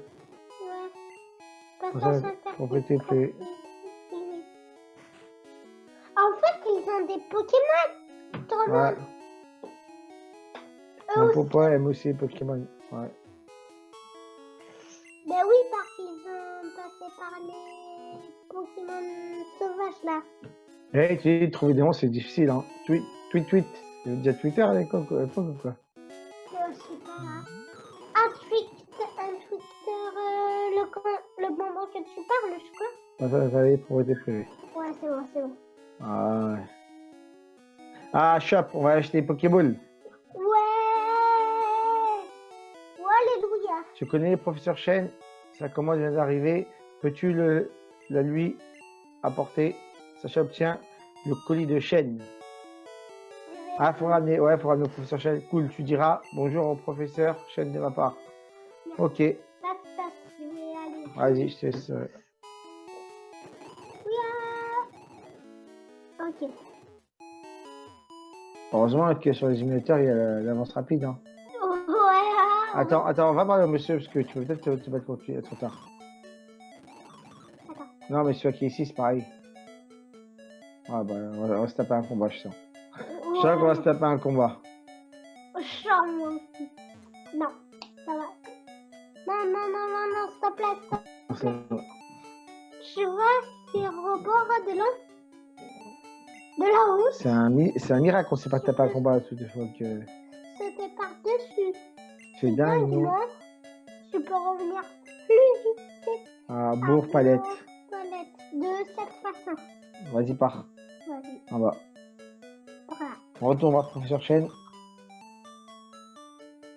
Ouais. Ça, ça, complété, c'est fait. En fait, ils ont des Pokémon. Ouais. Mon papa aime aussi les Pokémon. Ouais. Eh, tu trouver des noms, c'est difficile, hein. Tweet, tweet, tweet. Il y avait déjà Twitter à l'époque, ou quoi Je sais pas. Un Twitter, un Twitter, euh, le, le bonbon que tu parles, je crois. Ah, ça, ça est, pour être privé. Ouais, c'est bon, c'est bon. Ah, ouais. Ah, shop, on va acheter des Pokéballs. Ouais Ouais, alléluia Tu connais le professeur Chen? Sa commande vient d'arriver. Peux-tu le, la lui apporter? Sacha obtient le colis de Chen. Ah, faut ramener, ouais, faut ramener au professeur Chen. Cool, tu diras bonjour au professeur Chen de ma part. Ok, vas-y, je te laisse. euh. Ok. Heureusement que sur les émulateurs, il y a la- l'avance rapide. Hein. Ouais. Attends, attends, on va parler au monsieur parce que tu peux peut-être te, te battre lui, trop tard. Attends. Non, mais celui qui est ici, c'est pareil. Ah bah, on va, on va se taper un combat, je sens. Je sens qu'on va se taper un combat. Chant, moi aussi. Non, ça va. Non, non, non, non, non, s'il te plaît. C'est- Tu vois, c'est au bord de l'eau. De la route, C'est un, un miracle qu'on ne s'est pas tapé un combat toute fois que c'était par-dessus. c'est dingue, non tu peux revenir plus vite. Ah, bourre palette. Palette. De cette façon. Vas-y, pars. Vas-y, En bas. voilà. On retourne voir professeur Chen.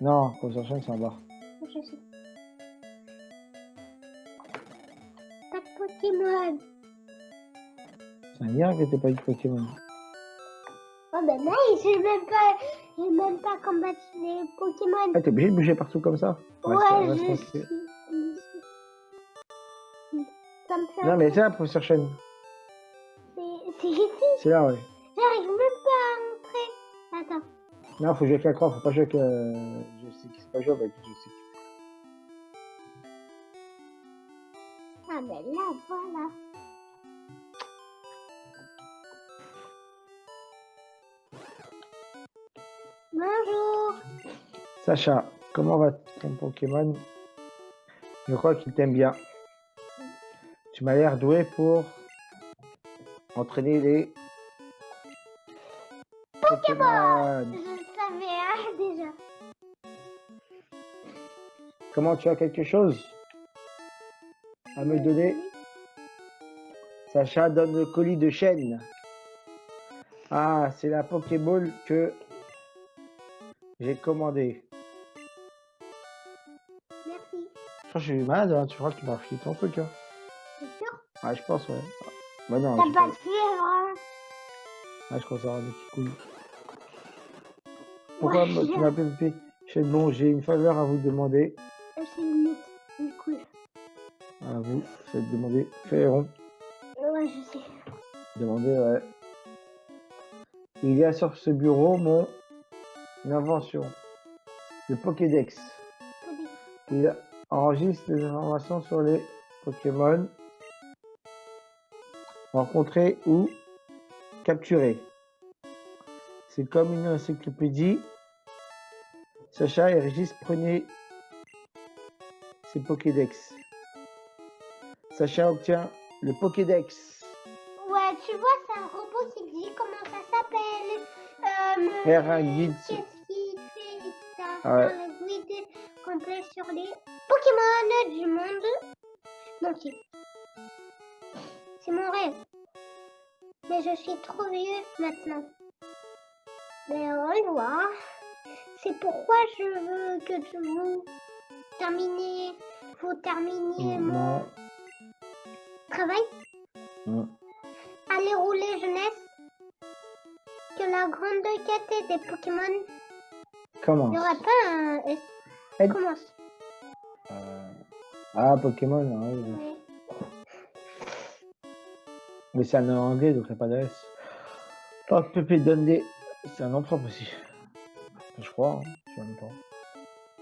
Non, professeur Chen, c'est en bas. Je sais. Pas de Pokémon. C'est un que t'aies pas eu de Pokémon. Oh ben non, j'ai même pas, j'ai même pas combattu les Pokémon. Ah, t'es obligé de bouger partout comme ça Ouais, je suis. Ça me fait. Non, mais c'est là, professeur Chen. C'est ici. C'est là, ouais. J'arrive même pas à entrer. Attends. Non, faut jouer avec la croix, faut pas jouer avec euh, je sais qui c'est pas jouer avec je sais. Ah ben là, voilà. Bonjour. Sacha, comment va ton Pokémon? Je crois qu'il t'aime bien. Tu m'as l'air doué pour entraîner les Pokémon. Je le savais hein, déjà. Comment tu as quelque chose à me donner Sacha donne le colis de chaîne. Ah, c'est la Pokéball que j'ai commandée. Merci. Je crois que je suis malade, hein. tu crois que tu m'as refilé ton truc. Hein. C'est sûr Ah, je pense, ouais. Bah non, T'as je, pas de fièvre hein ah, je crois avoir des petits couilles. Pourquoi Ouais, tu m'appelles Pépé Je bon, j'ai une faveur à vous demander. Euh, C'est une. À vous, c'est de demander. Ferron. Ouais, je sais. Demander, ouais. Il y a sur ce bureau mon invention. Le Pokédex. Il enregistre des informations sur les Pokémon rencontrés ou capturés. C'est comme une encyclopédie. Sacha et Régis prenez ces Pokédex. Sacha obtient le Pokédex. Ouais, tu vois, c'est un robot qui dit comment ça s'appelle. Euh, Faire un guide sur- Qu'est-ce qu'il fait ça ouais. Un guide complet sur les Pokémon du monde Mais je suis trop vieux maintenant. Mais on va voir. C'est pourquoi je veux que vous terminez, vous terminiez mon Non. travail. Non. Allez rouler jeunesse. Que la grande quête des Pokémon. Il Commence. n'y aura pas un S. Commence. Euh, Ah, Pokémon, ouais. Ouais. Mais c'est un nom anglais, donc il n'y a pas de S. Oh, Pépé donne des. C'est un nom propre aussi. Je crois, hein. je sais même pas.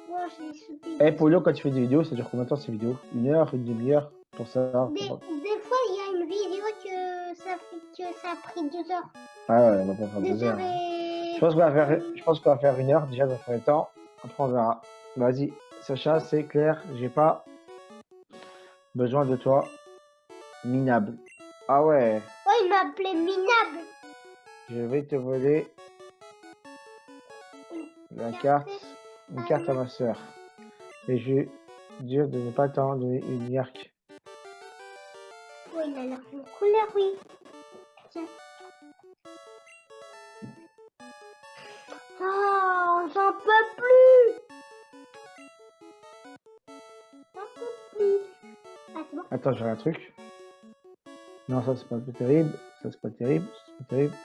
Bon, j'ai sauté. Eh, Polo, quand tu fais des vidéos, ça dure combien de temps ces vidéos? Une heure, une demi-heure Pour ça pour- des fois, il y a une vidéo que ça, fait, que ça a pris deux heures. Ah ouais, on va pas faire deux Deux heures. heures et... Je pense qu'on va faire, je va faire une heure déjà dans le temps. Après, on verra. Vas-y, Sacha, c'est clair, j'ai pas besoin de toi. Minable. Ah ouais, Oh, il m'a appelé minable. je vais te voler la carte, une carte à ma soeur. Et je vais dire de ne pas t'en donner une yark. Oh, il a l'air d'une couleur, oui. Tiens. Oh, j'en peux plus. J'en peux plus. Ah, c'est bon. Attends, j'ai un truc. Non, ça c'est pas terrible. Ça c'est pas terrible. ça, C'est pas terrible.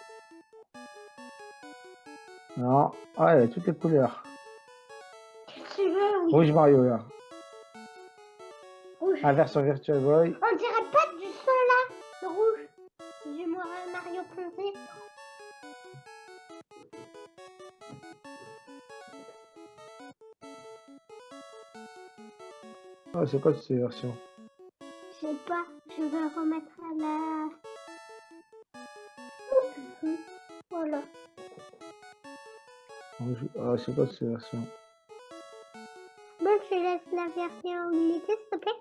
Non. Ah, y a toutes les couleurs. Tu veux, oui. Rouge Mario là. Rouge. Inversion Virtual Boy. On dirait pas du son là, le rouge. Du Mar- Mario Ponté. Ah, c'est quoi ces versions C'est quoi ces versions Bon, je laisse la version unité, s'il te plaît.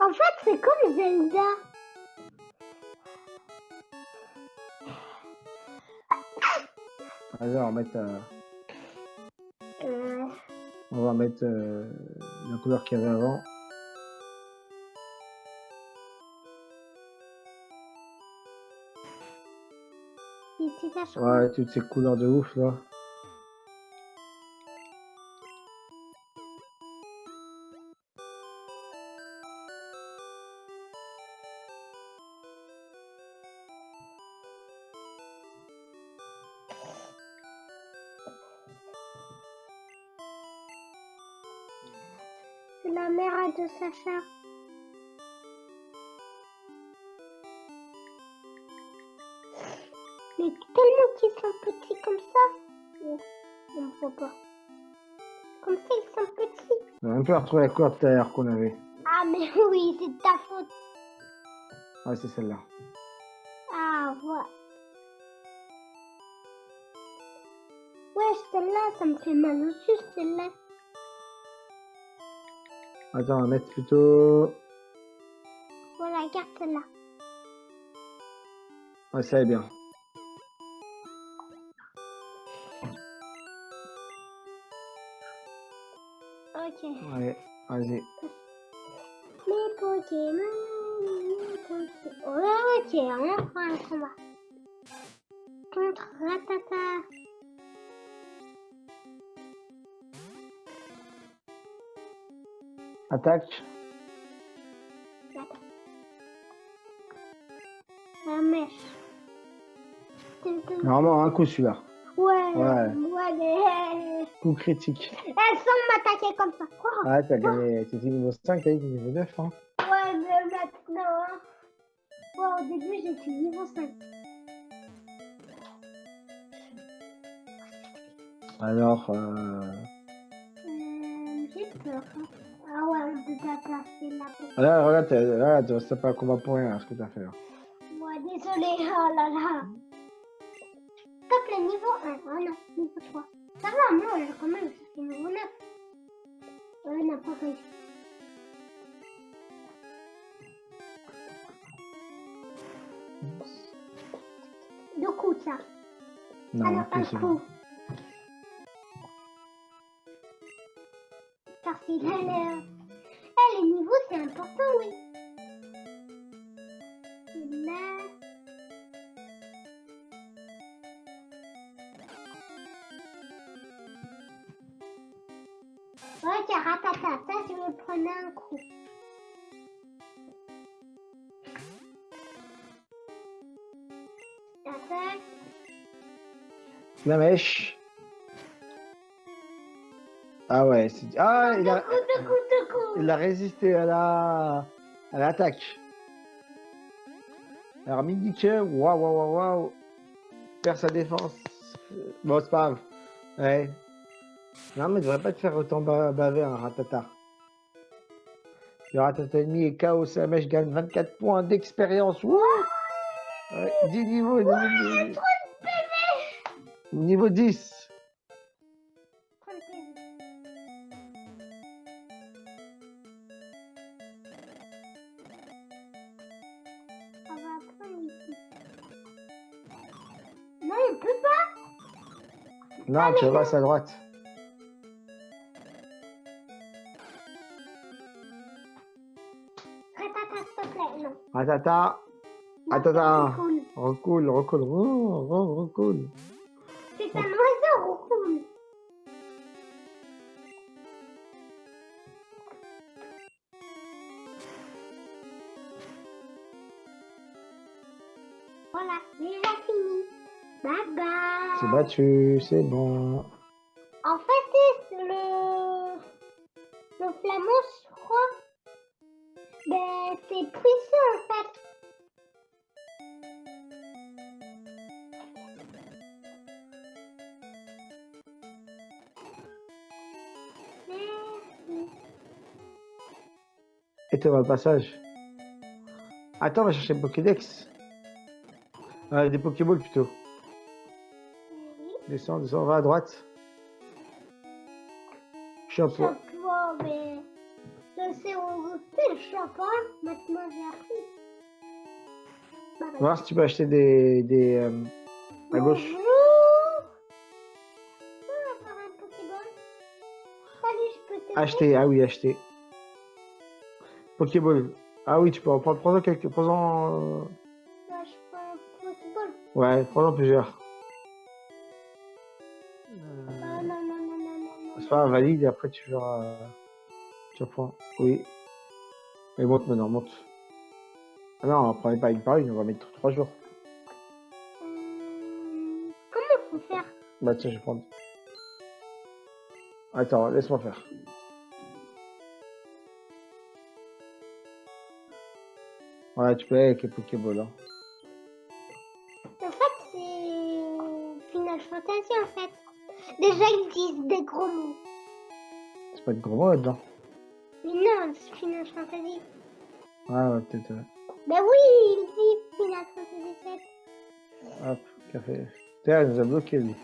En fait, c'est comme Zelda. Allez, on va mettre, euh, Euh, on va mettre euh, la couleur qu'il y avait avant. Ouais, toutes ces couleurs de ouf là. Retrouvé l'heure qu'on avait. Ah, mais (laughs) oui, c'est de ta faute. Ah, c'est celle-là. Ah, voilà. Ouais, celle-là, ça me fait mal au sus, celle-là. Attends, on va mettre plutôt. Voilà, regarde celle-là. Ouais, ça est bien. Ok. Ouais, vas-y. Mes Pokémon, mes Pokémon. Ouais, ok, on prend un combat. Contre Ratata. Attaque. La mèche. Normalement, un coup celui-là. Ouais, Ouais. ouais. Coup critique. Elles sont m'attaquer comme ça. Oh, Ah, t'as gagné. C'était niveau 5, t'as dit niveau 9. Hein. Ouais, mais maintenant... hein. Ouais, au début, j'étais niveau 5. Alors, euh... Euh, j'ai peur. hein. Ah ouais, peut pas passer là. pour- là, regarde, là, tu restes pas un combat pour rien, ce que t'as fait. Là. Ouais, désolé. (laughs) Oh là là. Top le niveau 1. Oh non, niveau 3. Ça va, moi, là, quand même, c'est niveau 9. Ouais, n'a pas réussi. Deux coups, ça. Non, non, ok, un c'est coup. bon. Parce qu'il a l'air... Eh, les niveaux, c'est important, oui. Un coup. La mèche. Ah ouais, c'est... Ah, il a, il a résisté à la... à l'attaque. Alors, Midike, waouh, waouh, waouh, waouh. Perd sa défense. Bon, c'est pas grave. Ouais. Non, mais il devrait pas te faire autant ba- baver un ratata. Le est KO, la mèche gagne 24 points d'expérience. Wouh ouais, 10 niveaux. Niveau, niveau 10. On va prendre ici. Non, on peut pas. Non, tu restes à droite. Cool. recule, recule, oh, oh, recule. C'est un oiseau, cool. Voilà, déjà fini. Bye bye. C'est battu, c'est bon. Le passage. Attends, on va chercher le Pokédex. Euh, des Pokéballs plutôt. Descends, descends, va à droite. Chope. Chapeau, mais je sais où le chapeau. Maintenant, j'ai appris. On va voir si tu peux acheter des. des euh, à gauche. Bonjour. Un Salut, je peux Acheter, ah oui, acheter. Pokéball. Ah oui, tu peux en prendre. Prends-en quelques. Prends-en. euh, Ouais, je prends un Pokéball. Ouais, prends-en plusieurs. Ah non, non, non, non, non, non. C'est pas valide et après tu verras. euh, Tu reprends. Oui. Et monte maintenant, monte. Ah non, on prend pas une par une, on va mettre trois jours. Euh, Comment faut faire? Bah tiens, je vais prendre. Attends, laisse-moi faire. Voilà, tu peux aller avec les Pokéballs. Hein. En fait, c'est Final Fantasy en fait. Déjà, ils disent des gros mots. C'est pas de gros mots là-dedans. Mais non, c'est Final Fantasy. Ah ouais, peut-être. ouais. Ben oui, il dit Final Fantasy 7. Hop, café. Tiens, il nous a bloqué lui.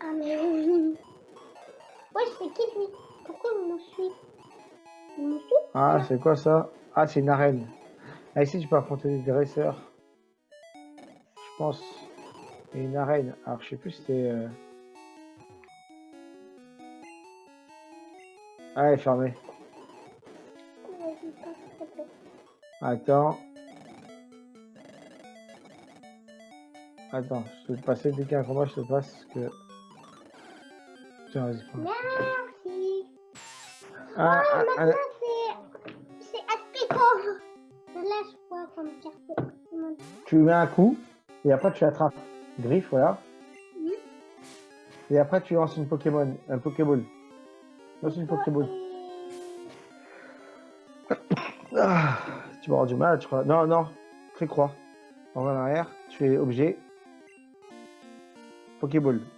Ah mais oui. Ouais, c'est qui lui? Pourquoi il nous suit? Il nous suit? Ah, c'est quoi ça? Ah, c'est une arène. Ah, ici, tu peux affronter des dresseurs. je pense. Et une arène. Alors, je sais plus si c'était... Euh... Ah, elle est fermée. Attends. Attends, je vais te passer dès qu'il y a un combat, je te passe que... Tiens, vas-y, prends. Merci. Ah, Ah, ah, tu lui mets un coup, et après tu l'attrapes. Griffe, voilà. Et après tu lances une Pokémon, un Pokéball. Lance une Pokéball. (coughs) Ah, tu vas avoir du mal, je crois. Non, non, fais croix. On va en arrière, tu fais objet. Pokéball. Pokéball.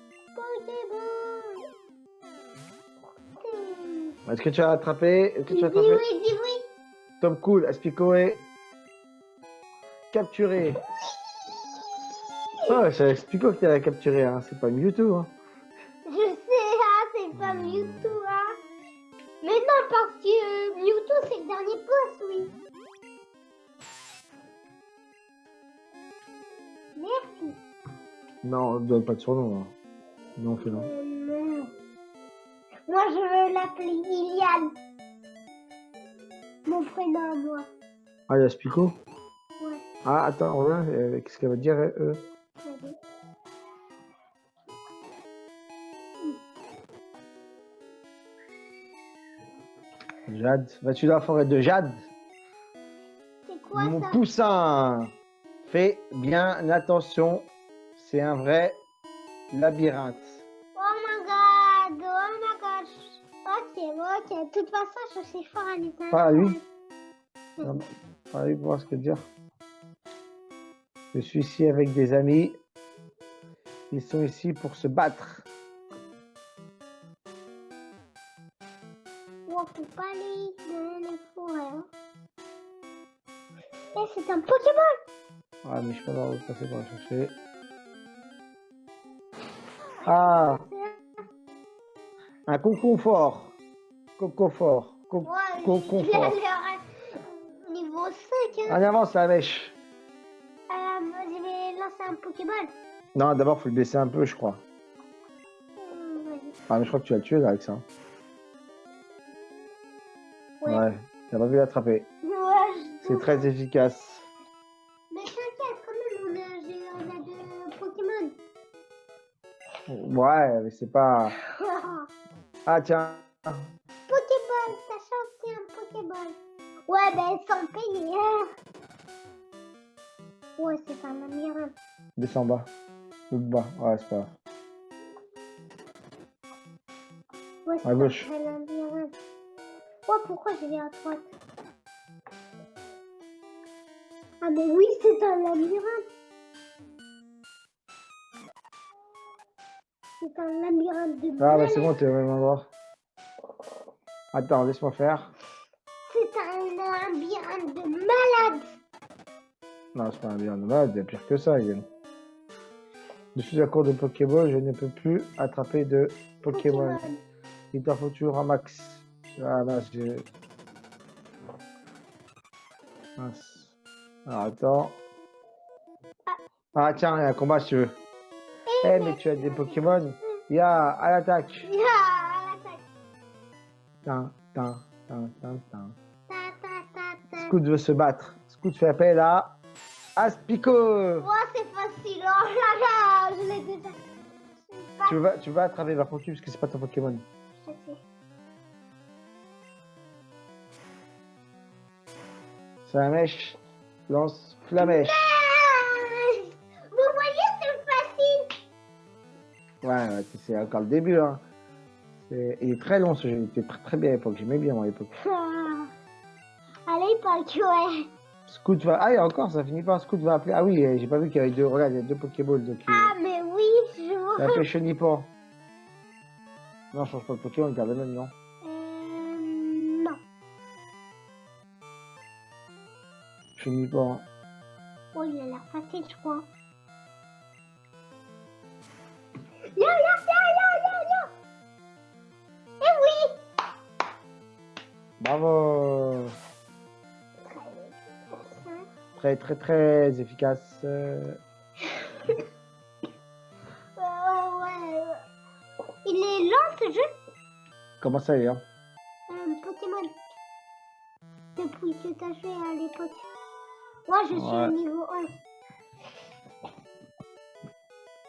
Est-ce que tu as attrapé Est-ce que tu as oui, attrapé dis oui. Top cool, Aspico est capturé. Oh, c'est Aspico qui l'a capturé, hein. c'est pas Mewtwo. Hein. Je sais, ah, c'est pas Mewtwo, hein. Mais non, parce que euh, Mewtwo, c'est le dernier boss, oui. Merci. Non, on ne donne pas de surnom. Hein. Non, fais non. Euh, non. Moi, je veux l'appeler Iliane. Mon prénom à moi. Ah, il y a Ouais. Ah, attends, on va, euh, qu'est-ce qu'elle va dire, euh. Jade. Vas-tu dans la forêt de Jade? C'est quoi Mon ça? poussin Fais bien attention, c'est un vrai labyrinthe. Oh my god, oh my god. Ok, ok. De toute façon, je suis fort à les Pas à lui. Non, Allez voir ce que dire. Je suis ici avec des amis. Ils sont ici pour se battre. Oh, faut pas aller dans les forêts. Hein. Eh, c'est un Pokémon Ah, mais je peux pas passer pour la chercher. Ah, un concours Coco-fort. Co- Ouais, co- il a confort. l'air niveau 5. Hein. En avance la mèche. Non, d'abord, faut le baisser un peu, je crois. Ah, mais je crois que tu vas le tuer là avec ça. Ouais. Ouais, t'as pas pu l'attraper. Ouais, C'est très efficace. Mais t'inquiète, quand même, on a, on a deux Pokémon. Ouais, mais c'est pas. (laughs) Ah, tiens. Pokéball, ta chance, c'est un Pokéball. Ouais, ben sans payer. Ouais, c'est un labyrinthe. Descends bas. Bas. Ouais, c'est pas grave. Ouais, À gauche. labyrinthe. Ouais, pourquoi j'ai vais à droite? Ah, mais oui, c'est un labyrinthe. C'est un labyrinthe de Ah, bah c'est bon, t'es au même endroit. Attends, laisse-moi faire. C'est un labyrinthe de malade. Non, c'est pas un bien malade, il y a pire que ça, Yann. Je suis à court de Pokéball, je ne peux plus attraper de Pokémon. Il t'en faut toujours un max. Ah, là, j'ai. Mince. Alors, attends. Ah, tiens, il y a un combat si tu veux. Eh, mais tu as des Pokémon. Ya, à l'attaque. Ah, à l'attaque. Tin, tin, tin, tin, tin. Scoot veut se battre. Scoot fait appel à Aspico. Oh, c'est facile. Oh là, Tu vas, tu vas attraper par contre parce que c'est pas ton Pokémon. Je sais. C'est la mèche. Lance Flamèche. Vous voyez, c'est facile. Ouais, ouais, c'est encore le début. Hein. Il est très long ce jeu. Il était très, très bien à l'époque. J'aimais bien à l'époque. Ah. À l'époque, ouais. Scoot va. Ah, et encore, ça finit pas. Scoot va appeler. Ah oui, euh, j'ai pas vu qu'il y avait deux. Regarde, il y a deux Pokéballs. Donc, il... Ah, mais oui, je il a vois. appelé Chenipan. Non, je change pas de Pokémon, il garde le même, non Euh, non. Chenipan. Oh, il a l'air facile, je crois. Yo, yo, yo, yo, yo, yo. Eh oui. Bravo Très, très, très efficace. Comment ça y est hein Euh, Pokémon. Depuis que t'as joué à l'époque. Moi, je suis au niveau 11.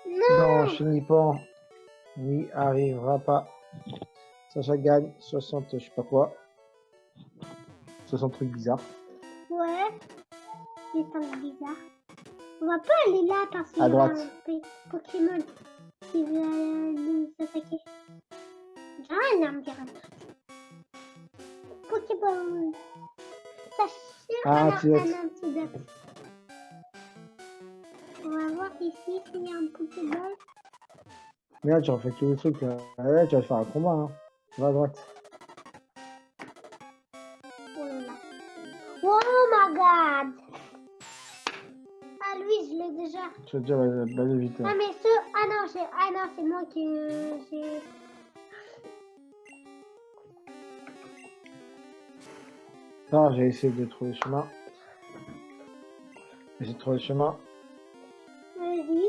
Non, Non, Chenipan n'y arrivera pas. Sacha gagne 60, je sais pas quoi. 60 trucs bizarres. Ouais. C'est un bizarre. On va pas aller là parce qu'il y À a droite. un Pokémon qui va nous attaquer. Une arme. Pokéball. Ça Ah, un, un antidote. On va voir ici s'il y a un Pokéball. Merde, tu refais tous les trucs là. Là, tu vas faire un combat. Hein. Va à droite. Oh là là. Oh my god! Ah, lui, je l'ai déjà. Tu vas déjà baser vite. Ah, hein. mais. Ah ah non c'est moi qui. euh, j'ai. Non, j'ai essayé de trouver le chemin. J'ai trouver le chemin. Vas-y.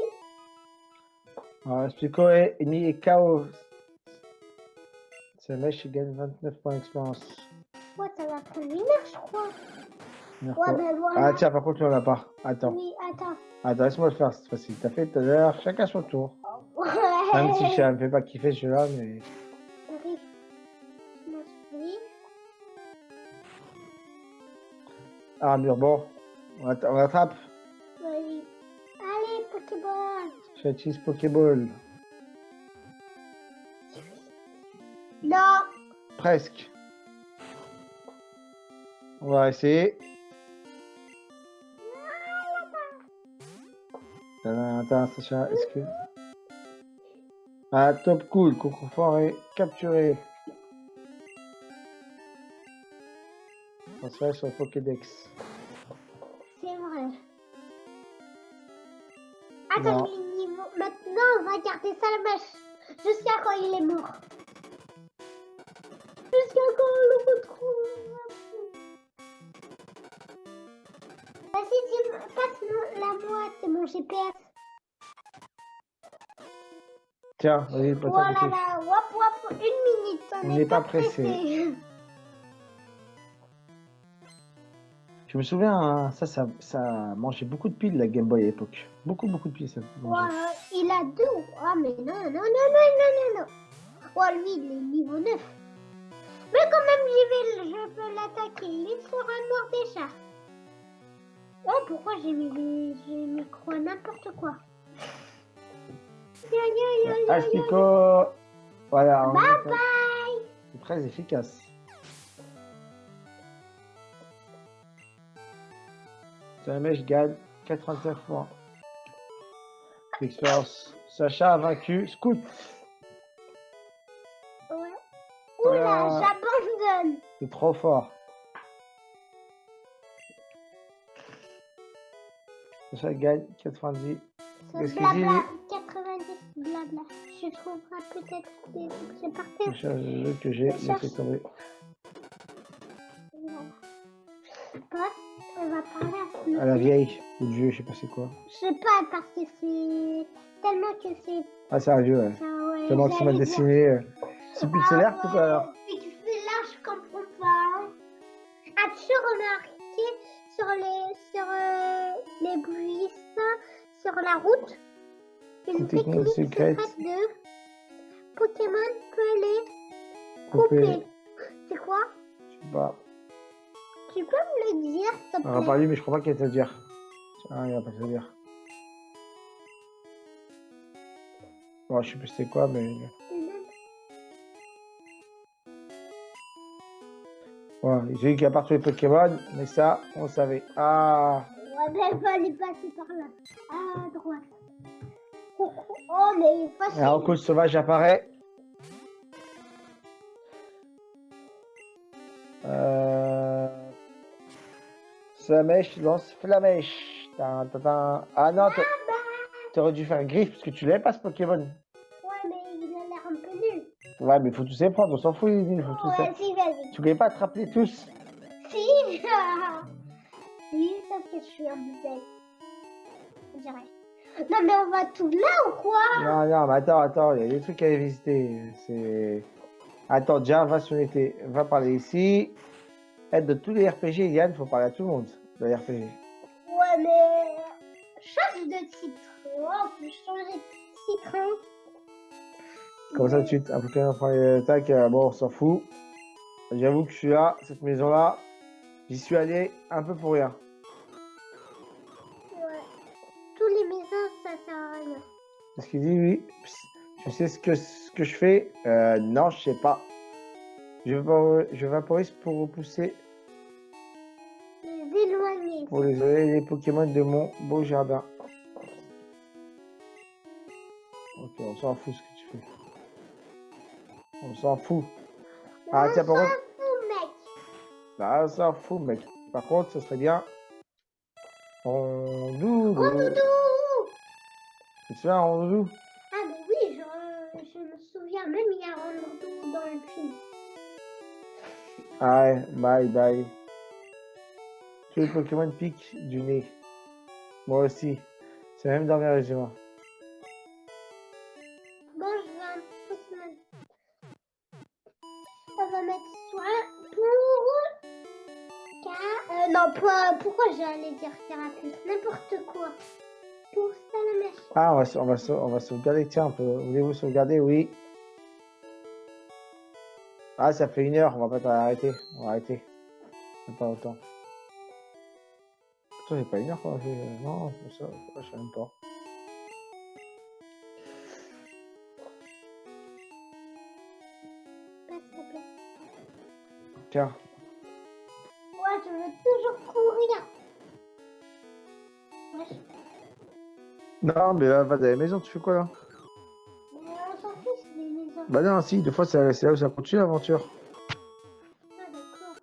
Alors, explico et ni et KO. C'est le mec qui gagne 29 points d'expérience. Ouais, ça va prendre une heure, je crois. Ouais, ben voilà. Ah tiens, par contre, en as pas. Attends. Oui, attends. Attends, laisse-moi le faire cette fois-ci. T'as fait tout à l'heure, chacun son tour. Même si ça me fait pas kiffer celui-là, mais. Je. Ah, mur, bon. On, att- on attrape. Vas-y. Allez, Pokéball. J'utilise Pokéball. Non. Presque. On va essayer. Attends, attends. Ah, top cool, concours forêt, capturé. Transféré sur Pokédex. C'est vrai. Attends, Non. les niveaux. Maintenant, on va garder ça la mèche. Jusqu'à quand il est mort. Jusqu'à quand on le retrouve? Vas-y, tu me- passe la moi, c'est mon GPS. Tiens, vas-y, pas Voilà, là, une minute. On n'est pas pas pressé. pressé. Je me souviens, hein, ça, ça, ça mangeait beaucoup de piles, la Game Boy à l'époque. Beaucoup, beaucoup de piles, ça mangeait. Il a deux. Ah, mais non, non, non, non, non, non, non. Oh, lui, il est niveau 9. Mais quand même, j'y vais, je peux l'attaquer. Il sera mort déjà. Oh, pourquoi j'ai mis les j'ai mis quoi n'importe quoi. Astico Voilà, on Bye bye. c'est très efficace. Jamais je gagne 85 points d'expérience. Sacha a vaincu Scout. Ouais. Oula, j'abandonne. C'est trop fort. Sacha gagne 90. Ce Qu'est-ce qu'il blabla, 90 blabla. Je trouverai peut-être des objets par terre. C'est le jeu que j'ai Je cherche. laissé tomber. Passe, on va parler à À la vieille, ou le vieux, je sais pas c'est quoi. Je sais pas parce que c'est tellement que c'est Ah, c'est un vieux, ouais. Tellement que ça m'a dessiné. euh, C'est pixelaire Ah tout à l'heure. Pixelaire, je comprends pas. As-tu remarqué sur les sur euh, les buissons, sur la route, une technique secrète. de Pokémon peut les Couper. C'est quoi? Je sais pas. Tu peux me le dire, s'il te On va plaît? pas lui, mais je crois pas qu'il va te le dire. Ah, il va pas te le dire. Bon, je sais plus c'est quoi, mais. Ouais, j'ai dit qu'il y a partout les Pokémon, mais ça, on savait. Ah, Ouais, ben, il fallait passer par là. À droite. Oh, mais facile. alors cause sauvage apparaît. Euh... Flamèche lance Flamèche. Ah non, t'a- t'aurais dû faire griffe parce que tu l'avais pas ce Pokémon. Ouais, mais il a l'air un peu nul. Ouais, mais faut tous les prendre, on s'en fout, il faut tous Ouais, si, vas-y. Tu voulais pas attraper tous Si. (laughs) oui, sauf que je suis un. On dirait. Non, mais on va tout là ou quoi? Non, non, mais attends, attends, il y a des trucs à visiter. C'est. Attends, déjà, va sur l'été. Va parler ici. Aide de tous les RPG, Yann, faut parler à tout le monde de les RPG. Ouais, mais change de titre. on peut changer de titre. Hein. Comme ça, tu un peu prend les attaques. Euh, bon, on s'en fout. J'avoue que je suis là, cette maison-là. J'y suis allé un peu pour rien. Qu'est-ce qu'il dit, oui Tu sais ce que, ce que je fais? Euh, Non, je sais pas. Je, je vaporise pour repousser. Les éloigner. Pour les éloigner les Pokémon de mon beau jardin. Ok, on s'en fout ce que tu fais. On s'en fout. Ah, on tiens, par contre. mec. Ah, on s'en fout, mec. Par contre, ce serait bien. On doudou. On doudou. C'est ça, on doudou Ah, mais oui, je, je me souviens même, il y a un doudou dans le film. Ah ouais, bye bye. Tous les Pokémon piquent du nez? Moi aussi. C'est même dans mes régiments. pourquoi j'allais dire Carapuce? N'importe quoi. Pour Salamèche. Ah, on va, on, va, on va sauvegarder. Tiens, voulez-vous sauvegarder Oui. Ah, ça fait une heure. On va pas arrêter. On va arrêter. Pas autant. Attends, c'est pas une heure qu'on a fait. Non, ça, je sais même pas. Tiens Non, mais là, va dans la maison, tu fais quoi là Mais on s'en fiche des maisons. Bah non, si, des fois c'est là où ça continue l'aventure. Ah d'accord.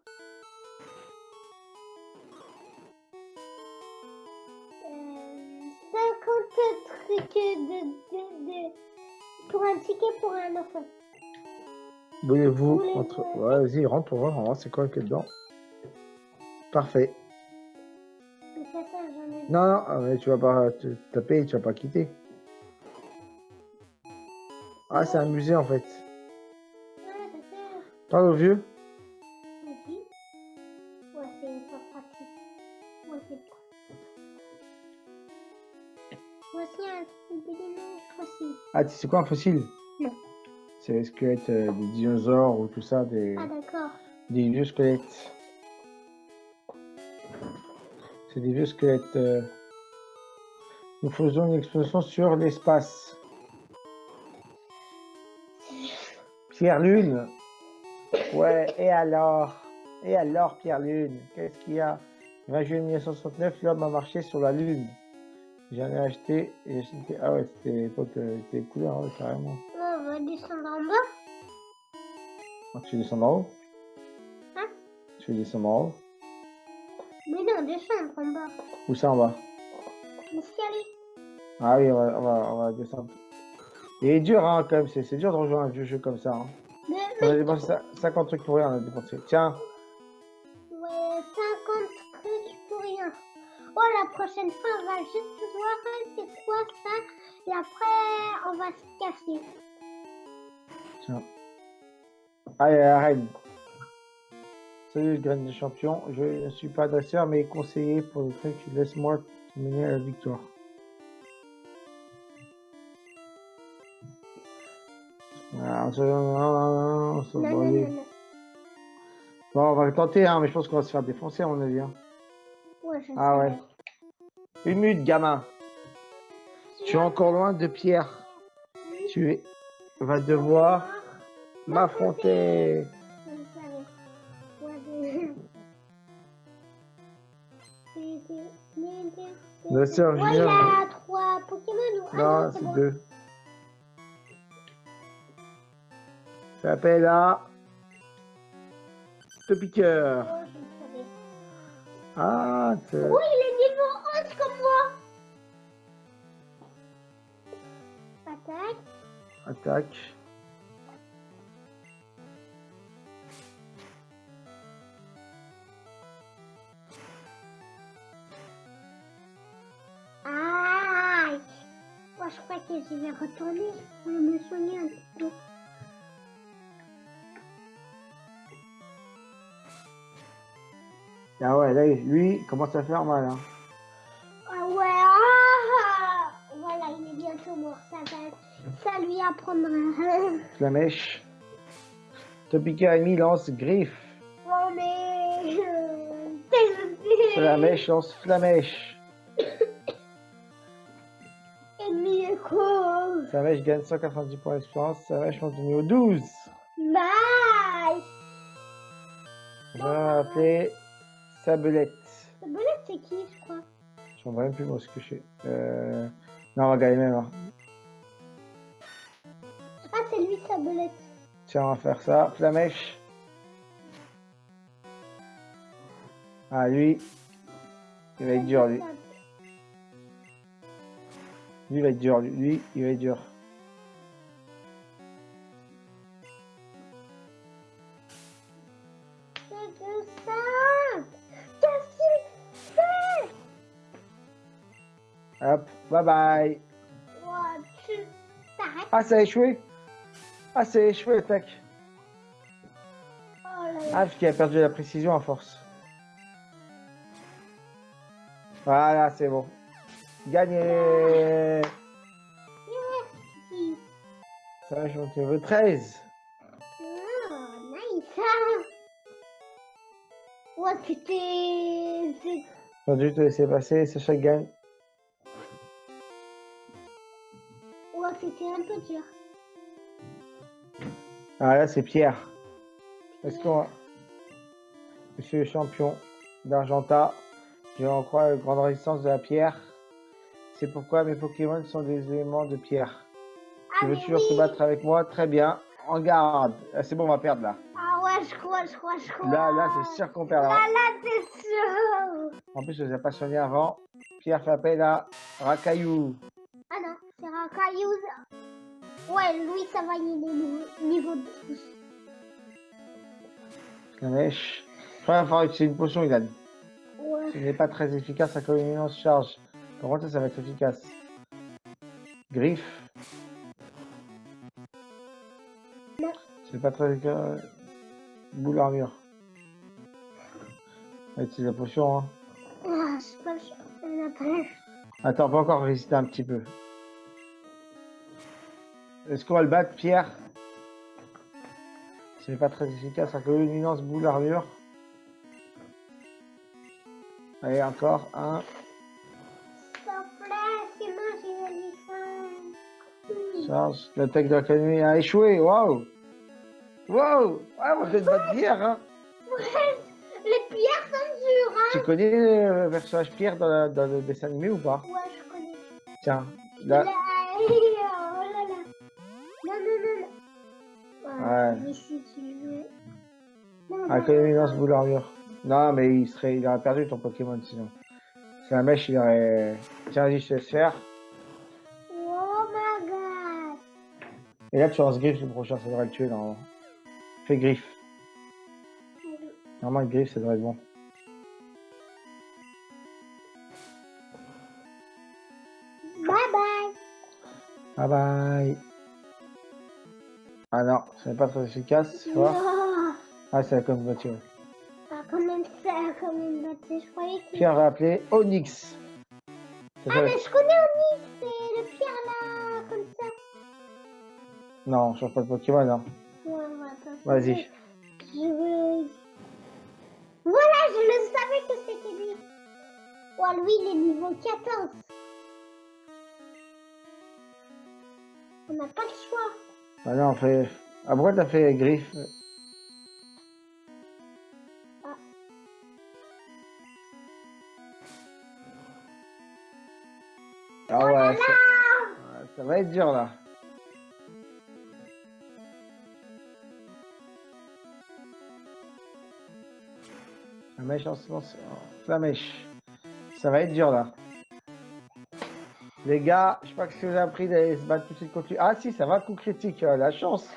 Euh, 50 trucs de, de, de, pour un ticket pour un enfant. Voulez-vous entre... Ouais, vas-y, rentre pour voir, c'est quoi qu'il y a dedans. Parfait. Non, non, ah, mais tu vas pas te taper, tu vas pas quitter. Ah, c'est un musée en fait. Parle au vieux? Ah, tu sais quoi un fossile? Non. C'est les squelettes euh, des dinosaures ou tout ça, des, ah, d'accord. des vieux squelettes. C'est des vieux squelettes. Euh. Nous faisons une explosion sur l'espace. Pierre Lune. Ouais, et alors? Et alors, Pierre Lune Qu'est-ce qu'il y a? Le 20 juillet 1969, l'homme a marché sur la Lune. J'en ai acheté et acheté... Ah ouais, c'était l'époque, euh, c'était couleur, hein, carrément. On va descendre en bas. Ah, tu descends en haut Hein? Tu veux descendre en haut mais non, descendre en bas. Où ça en bas? Ah oui, on va, on va, on va descendre. Il est dur, hein, quand même. C'est dur de rejoindre un vieux jeu comme ça. Hein. Mais, on a dépensé 50 trucs pour rien, on a dépensé. Tiens. Ouais, 50 trucs pour rien. Oh, la prochaine fois, on va juste voir c'est quoi ça. Et après, on va se casser. Tiens. Allez, arrête. Salut graine de champion, je ne suis pas dresseur mais conseiller pour le truc, laisse-moi mener à la victoire. Ah, bon, on va tenter, hein, mais je pense qu'on va se faire défoncer à mon avis. Hein. Ouais, ah ouais. Une minute, gamin. Tu es encore loin de Pierre. Tu vas devoir m'affronter. Bien sûr, ouais, il a trois Pokémon ou Non, c'est deux. Ça s'appelle là. Le piqueur. Oh, ah, c'est. Oui, il est niveau 11 comme moi. Attaque. Attaque. je vais retourner me soigner un. Ah ouais, là, lui, commence à faire mal. Hein. Ah ouais, ah, ah, ah voilà, il est bientôt mort, ça va, ça lui apprendra. (laughs) Flamèche. Topika lance griffe. Oh mais... Euh, (laughs) flamèche lance flamèche. (laughs) écho. Flamèche gagne 190 points d'expérience. Flamèche continue au 12. Nice. On va appeler Sabelette. Sabelette, c'est qui, je crois? Je m'en même plus moi ce que je fais. Euh... Non, on va gagner même. Hein. Ah, c'est lui, Sabelette. Tiens, on va faire ça. Flamèche. Ah, lui. Il va être dur, lui. Lui, il va être dur. Lui, lui il va être dur. Hop, bye bye. Ah, ça a échoué Ah, ça a échoué, tac. Oh. Ah, parce qu'il a perdu la précision à force. Voilà, c'est bon. Gagné Merci. Ça je monte niveau 13. Oh, nice. Ouais, c'était... c'est- J'ai dû te laisser passer, Sacha gagne. Ouais, c'était un peu dur. Ah, là, c'est Pierre. Est-ce qu'on va... Monsieur le champion d'Argenta, je en crois la grande résistance de la pierre. C'est pourquoi mes Pokémon sont des éléments de pierre. Ah, Tu veux toujours te battre avec moi Très bien. En garde. Ah, c'est bon, on va perdre là. Ah ouais, je crois, je crois, je crois. Là, là, c'est sûr qu'on perd. Là, là. là, c'est sûr. En plus, je les ai pas soignés avant. Pierre fait appel à Rakayu. Ah non, c'est Rakayouz. Ouais, lui, ça va, il est niveau, niveau 12. Flamèche. Je crois qu'il va falloir utiliser une potion, Ilan. Ouais. Ce n'est pas très efficace, communion se charge. Par contre, ça, va être efficace. Griffe. C'est pas très. Boule va utiliser la potion, hein. Ah, je pas, pas. Attends, peut encore résister un petit peu. Est-ce qu'on va le battre, Pierre? Ce n'est pas très efficace, sa communion boule armure. Allez, encore un. Charge. L'attaque de la canonnier a échoué. Waouh! Waouh! Ah, peut-être battre Pierre, hein! Ouais, les pierres sont dures, Tu hein. connais le personnage Pierre dans, la- dans le dessin animé ou pas? Ouais, je connais. Tiens, a... là. Oh là là. Non, non, non. non. Ouais. Mais si tu veux. Non, Ah, non. connaissance boule armure. Non, mais il serait, il aurait perdu ton Pokémon sinon. C'est la mèche, il aurait. Tiens, vas-y, je te laisse faire. Et là, tu lances griffe le prochain, ça devrait le tuer normalement. Fais griffe. Normalement, griffe, ça devrait être bon. Bye bye. Bye bye. Ah non, ce n'est pas très efficace, tu vois. Ah, c'est la combattu. Ah, quand même, ça a quand même battu. Je croyais que. Pierre va appeler Onyx. Ça Ah, mais je connais Non, je change pas de Pokémon, hein. Ouais, ouais, attends. Vas-y. Je veux. Voilà, je le savais que c'était lui. Ouais, lui, il est niveau 14. On n'a pas le choix. Ah non, on fait. Ah, pourquoi t'as fait griffe Ah. Ah ouais, ça... ouais, ça va être dur là. La mèche en ce oh, La mèche. Ça va être dur là. Les gars, je sais pas que si vous avez appris d'aller se battre tout de suite contre lui. Ah si, ça va, coup critique, euh, la chance.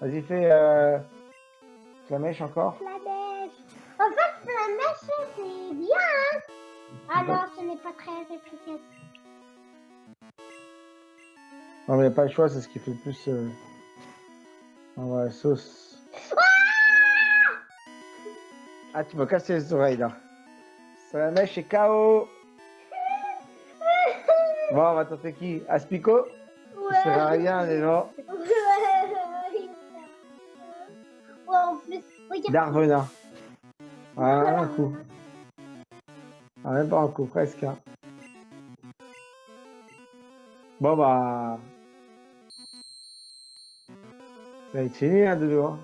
Vas-y, fais euh... Flamèche encore. Flamèche. En fait, Flamèche, c'est bien, hein Ah non, ce n'est pas très efficace. Non, mais y a pas le choix, c'est ce qui fait le plus. Euh... Ah ouais, sauce. Ah, tu m'as cassé les oreilles là. Ça la mèche est KO. Bon, on va tenter qui? Aspico? Ça sert à rien. Ouais, en plus, regarde. Darvenin. Ah, un coup. Ah, même pas un coup, presque. hein. Bon bah. Ça va être fini hein, de hein.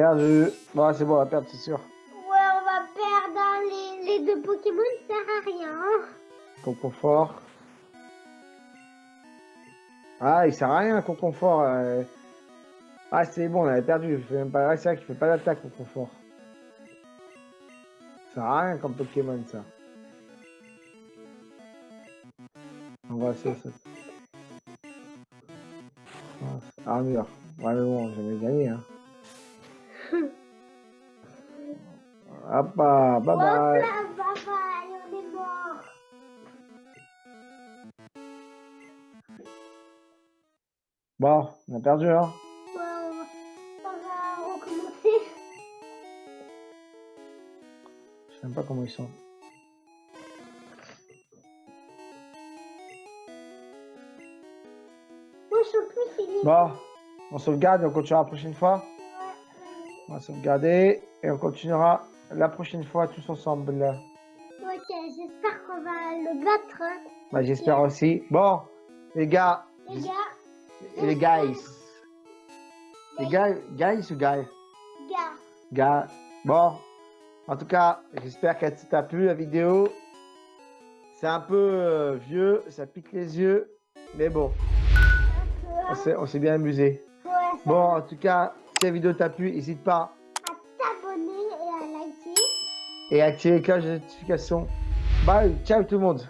Perdu. Bon, c'est bon, on va perdre, c'est sûr. Ouais, on va perdre hein, les, les deux Pokémon, ça sert à rien. hein. Conconfort. Ah, il sert à rien, Conconfort. euh. Ah, c'est bon, on avait perdu. Il fait même pas... ah, c'est vrai qu'il fait pas d'attaque, Conconfort. Ça sert à rien comme Pokémon, ça. On va essayer ça. Ah, Armure. Ouais, mais bon, j'avais gagné, hein. Hop, bah, bye bye. Bon, on a perdu, hein? Bon, on va recommencer. Je sais même pas comment ils sont. Bon, on sauvegarde et on continuera la prochaine fois. On va sauvegarder et on continuera la prochaine fois tous ensemble. ok, j'espère qu'on va le battre. hein. Bah, j'espère aussi. Bon, les gars, Les gars, les guys. Les gars, guys ou guys gars. Gars. Bon, en tout cas, j'espère qu'elle t'a plu la vidéo. C'est un peu euh, vieux, ça pique les yeux, mais bon, on s'est on s'est bien amusé. ouais, Bon, en tout cas, si la vidéo t'a plu, n'hésite pas et activer la cloche de notification. Bye, ciao tout le monde.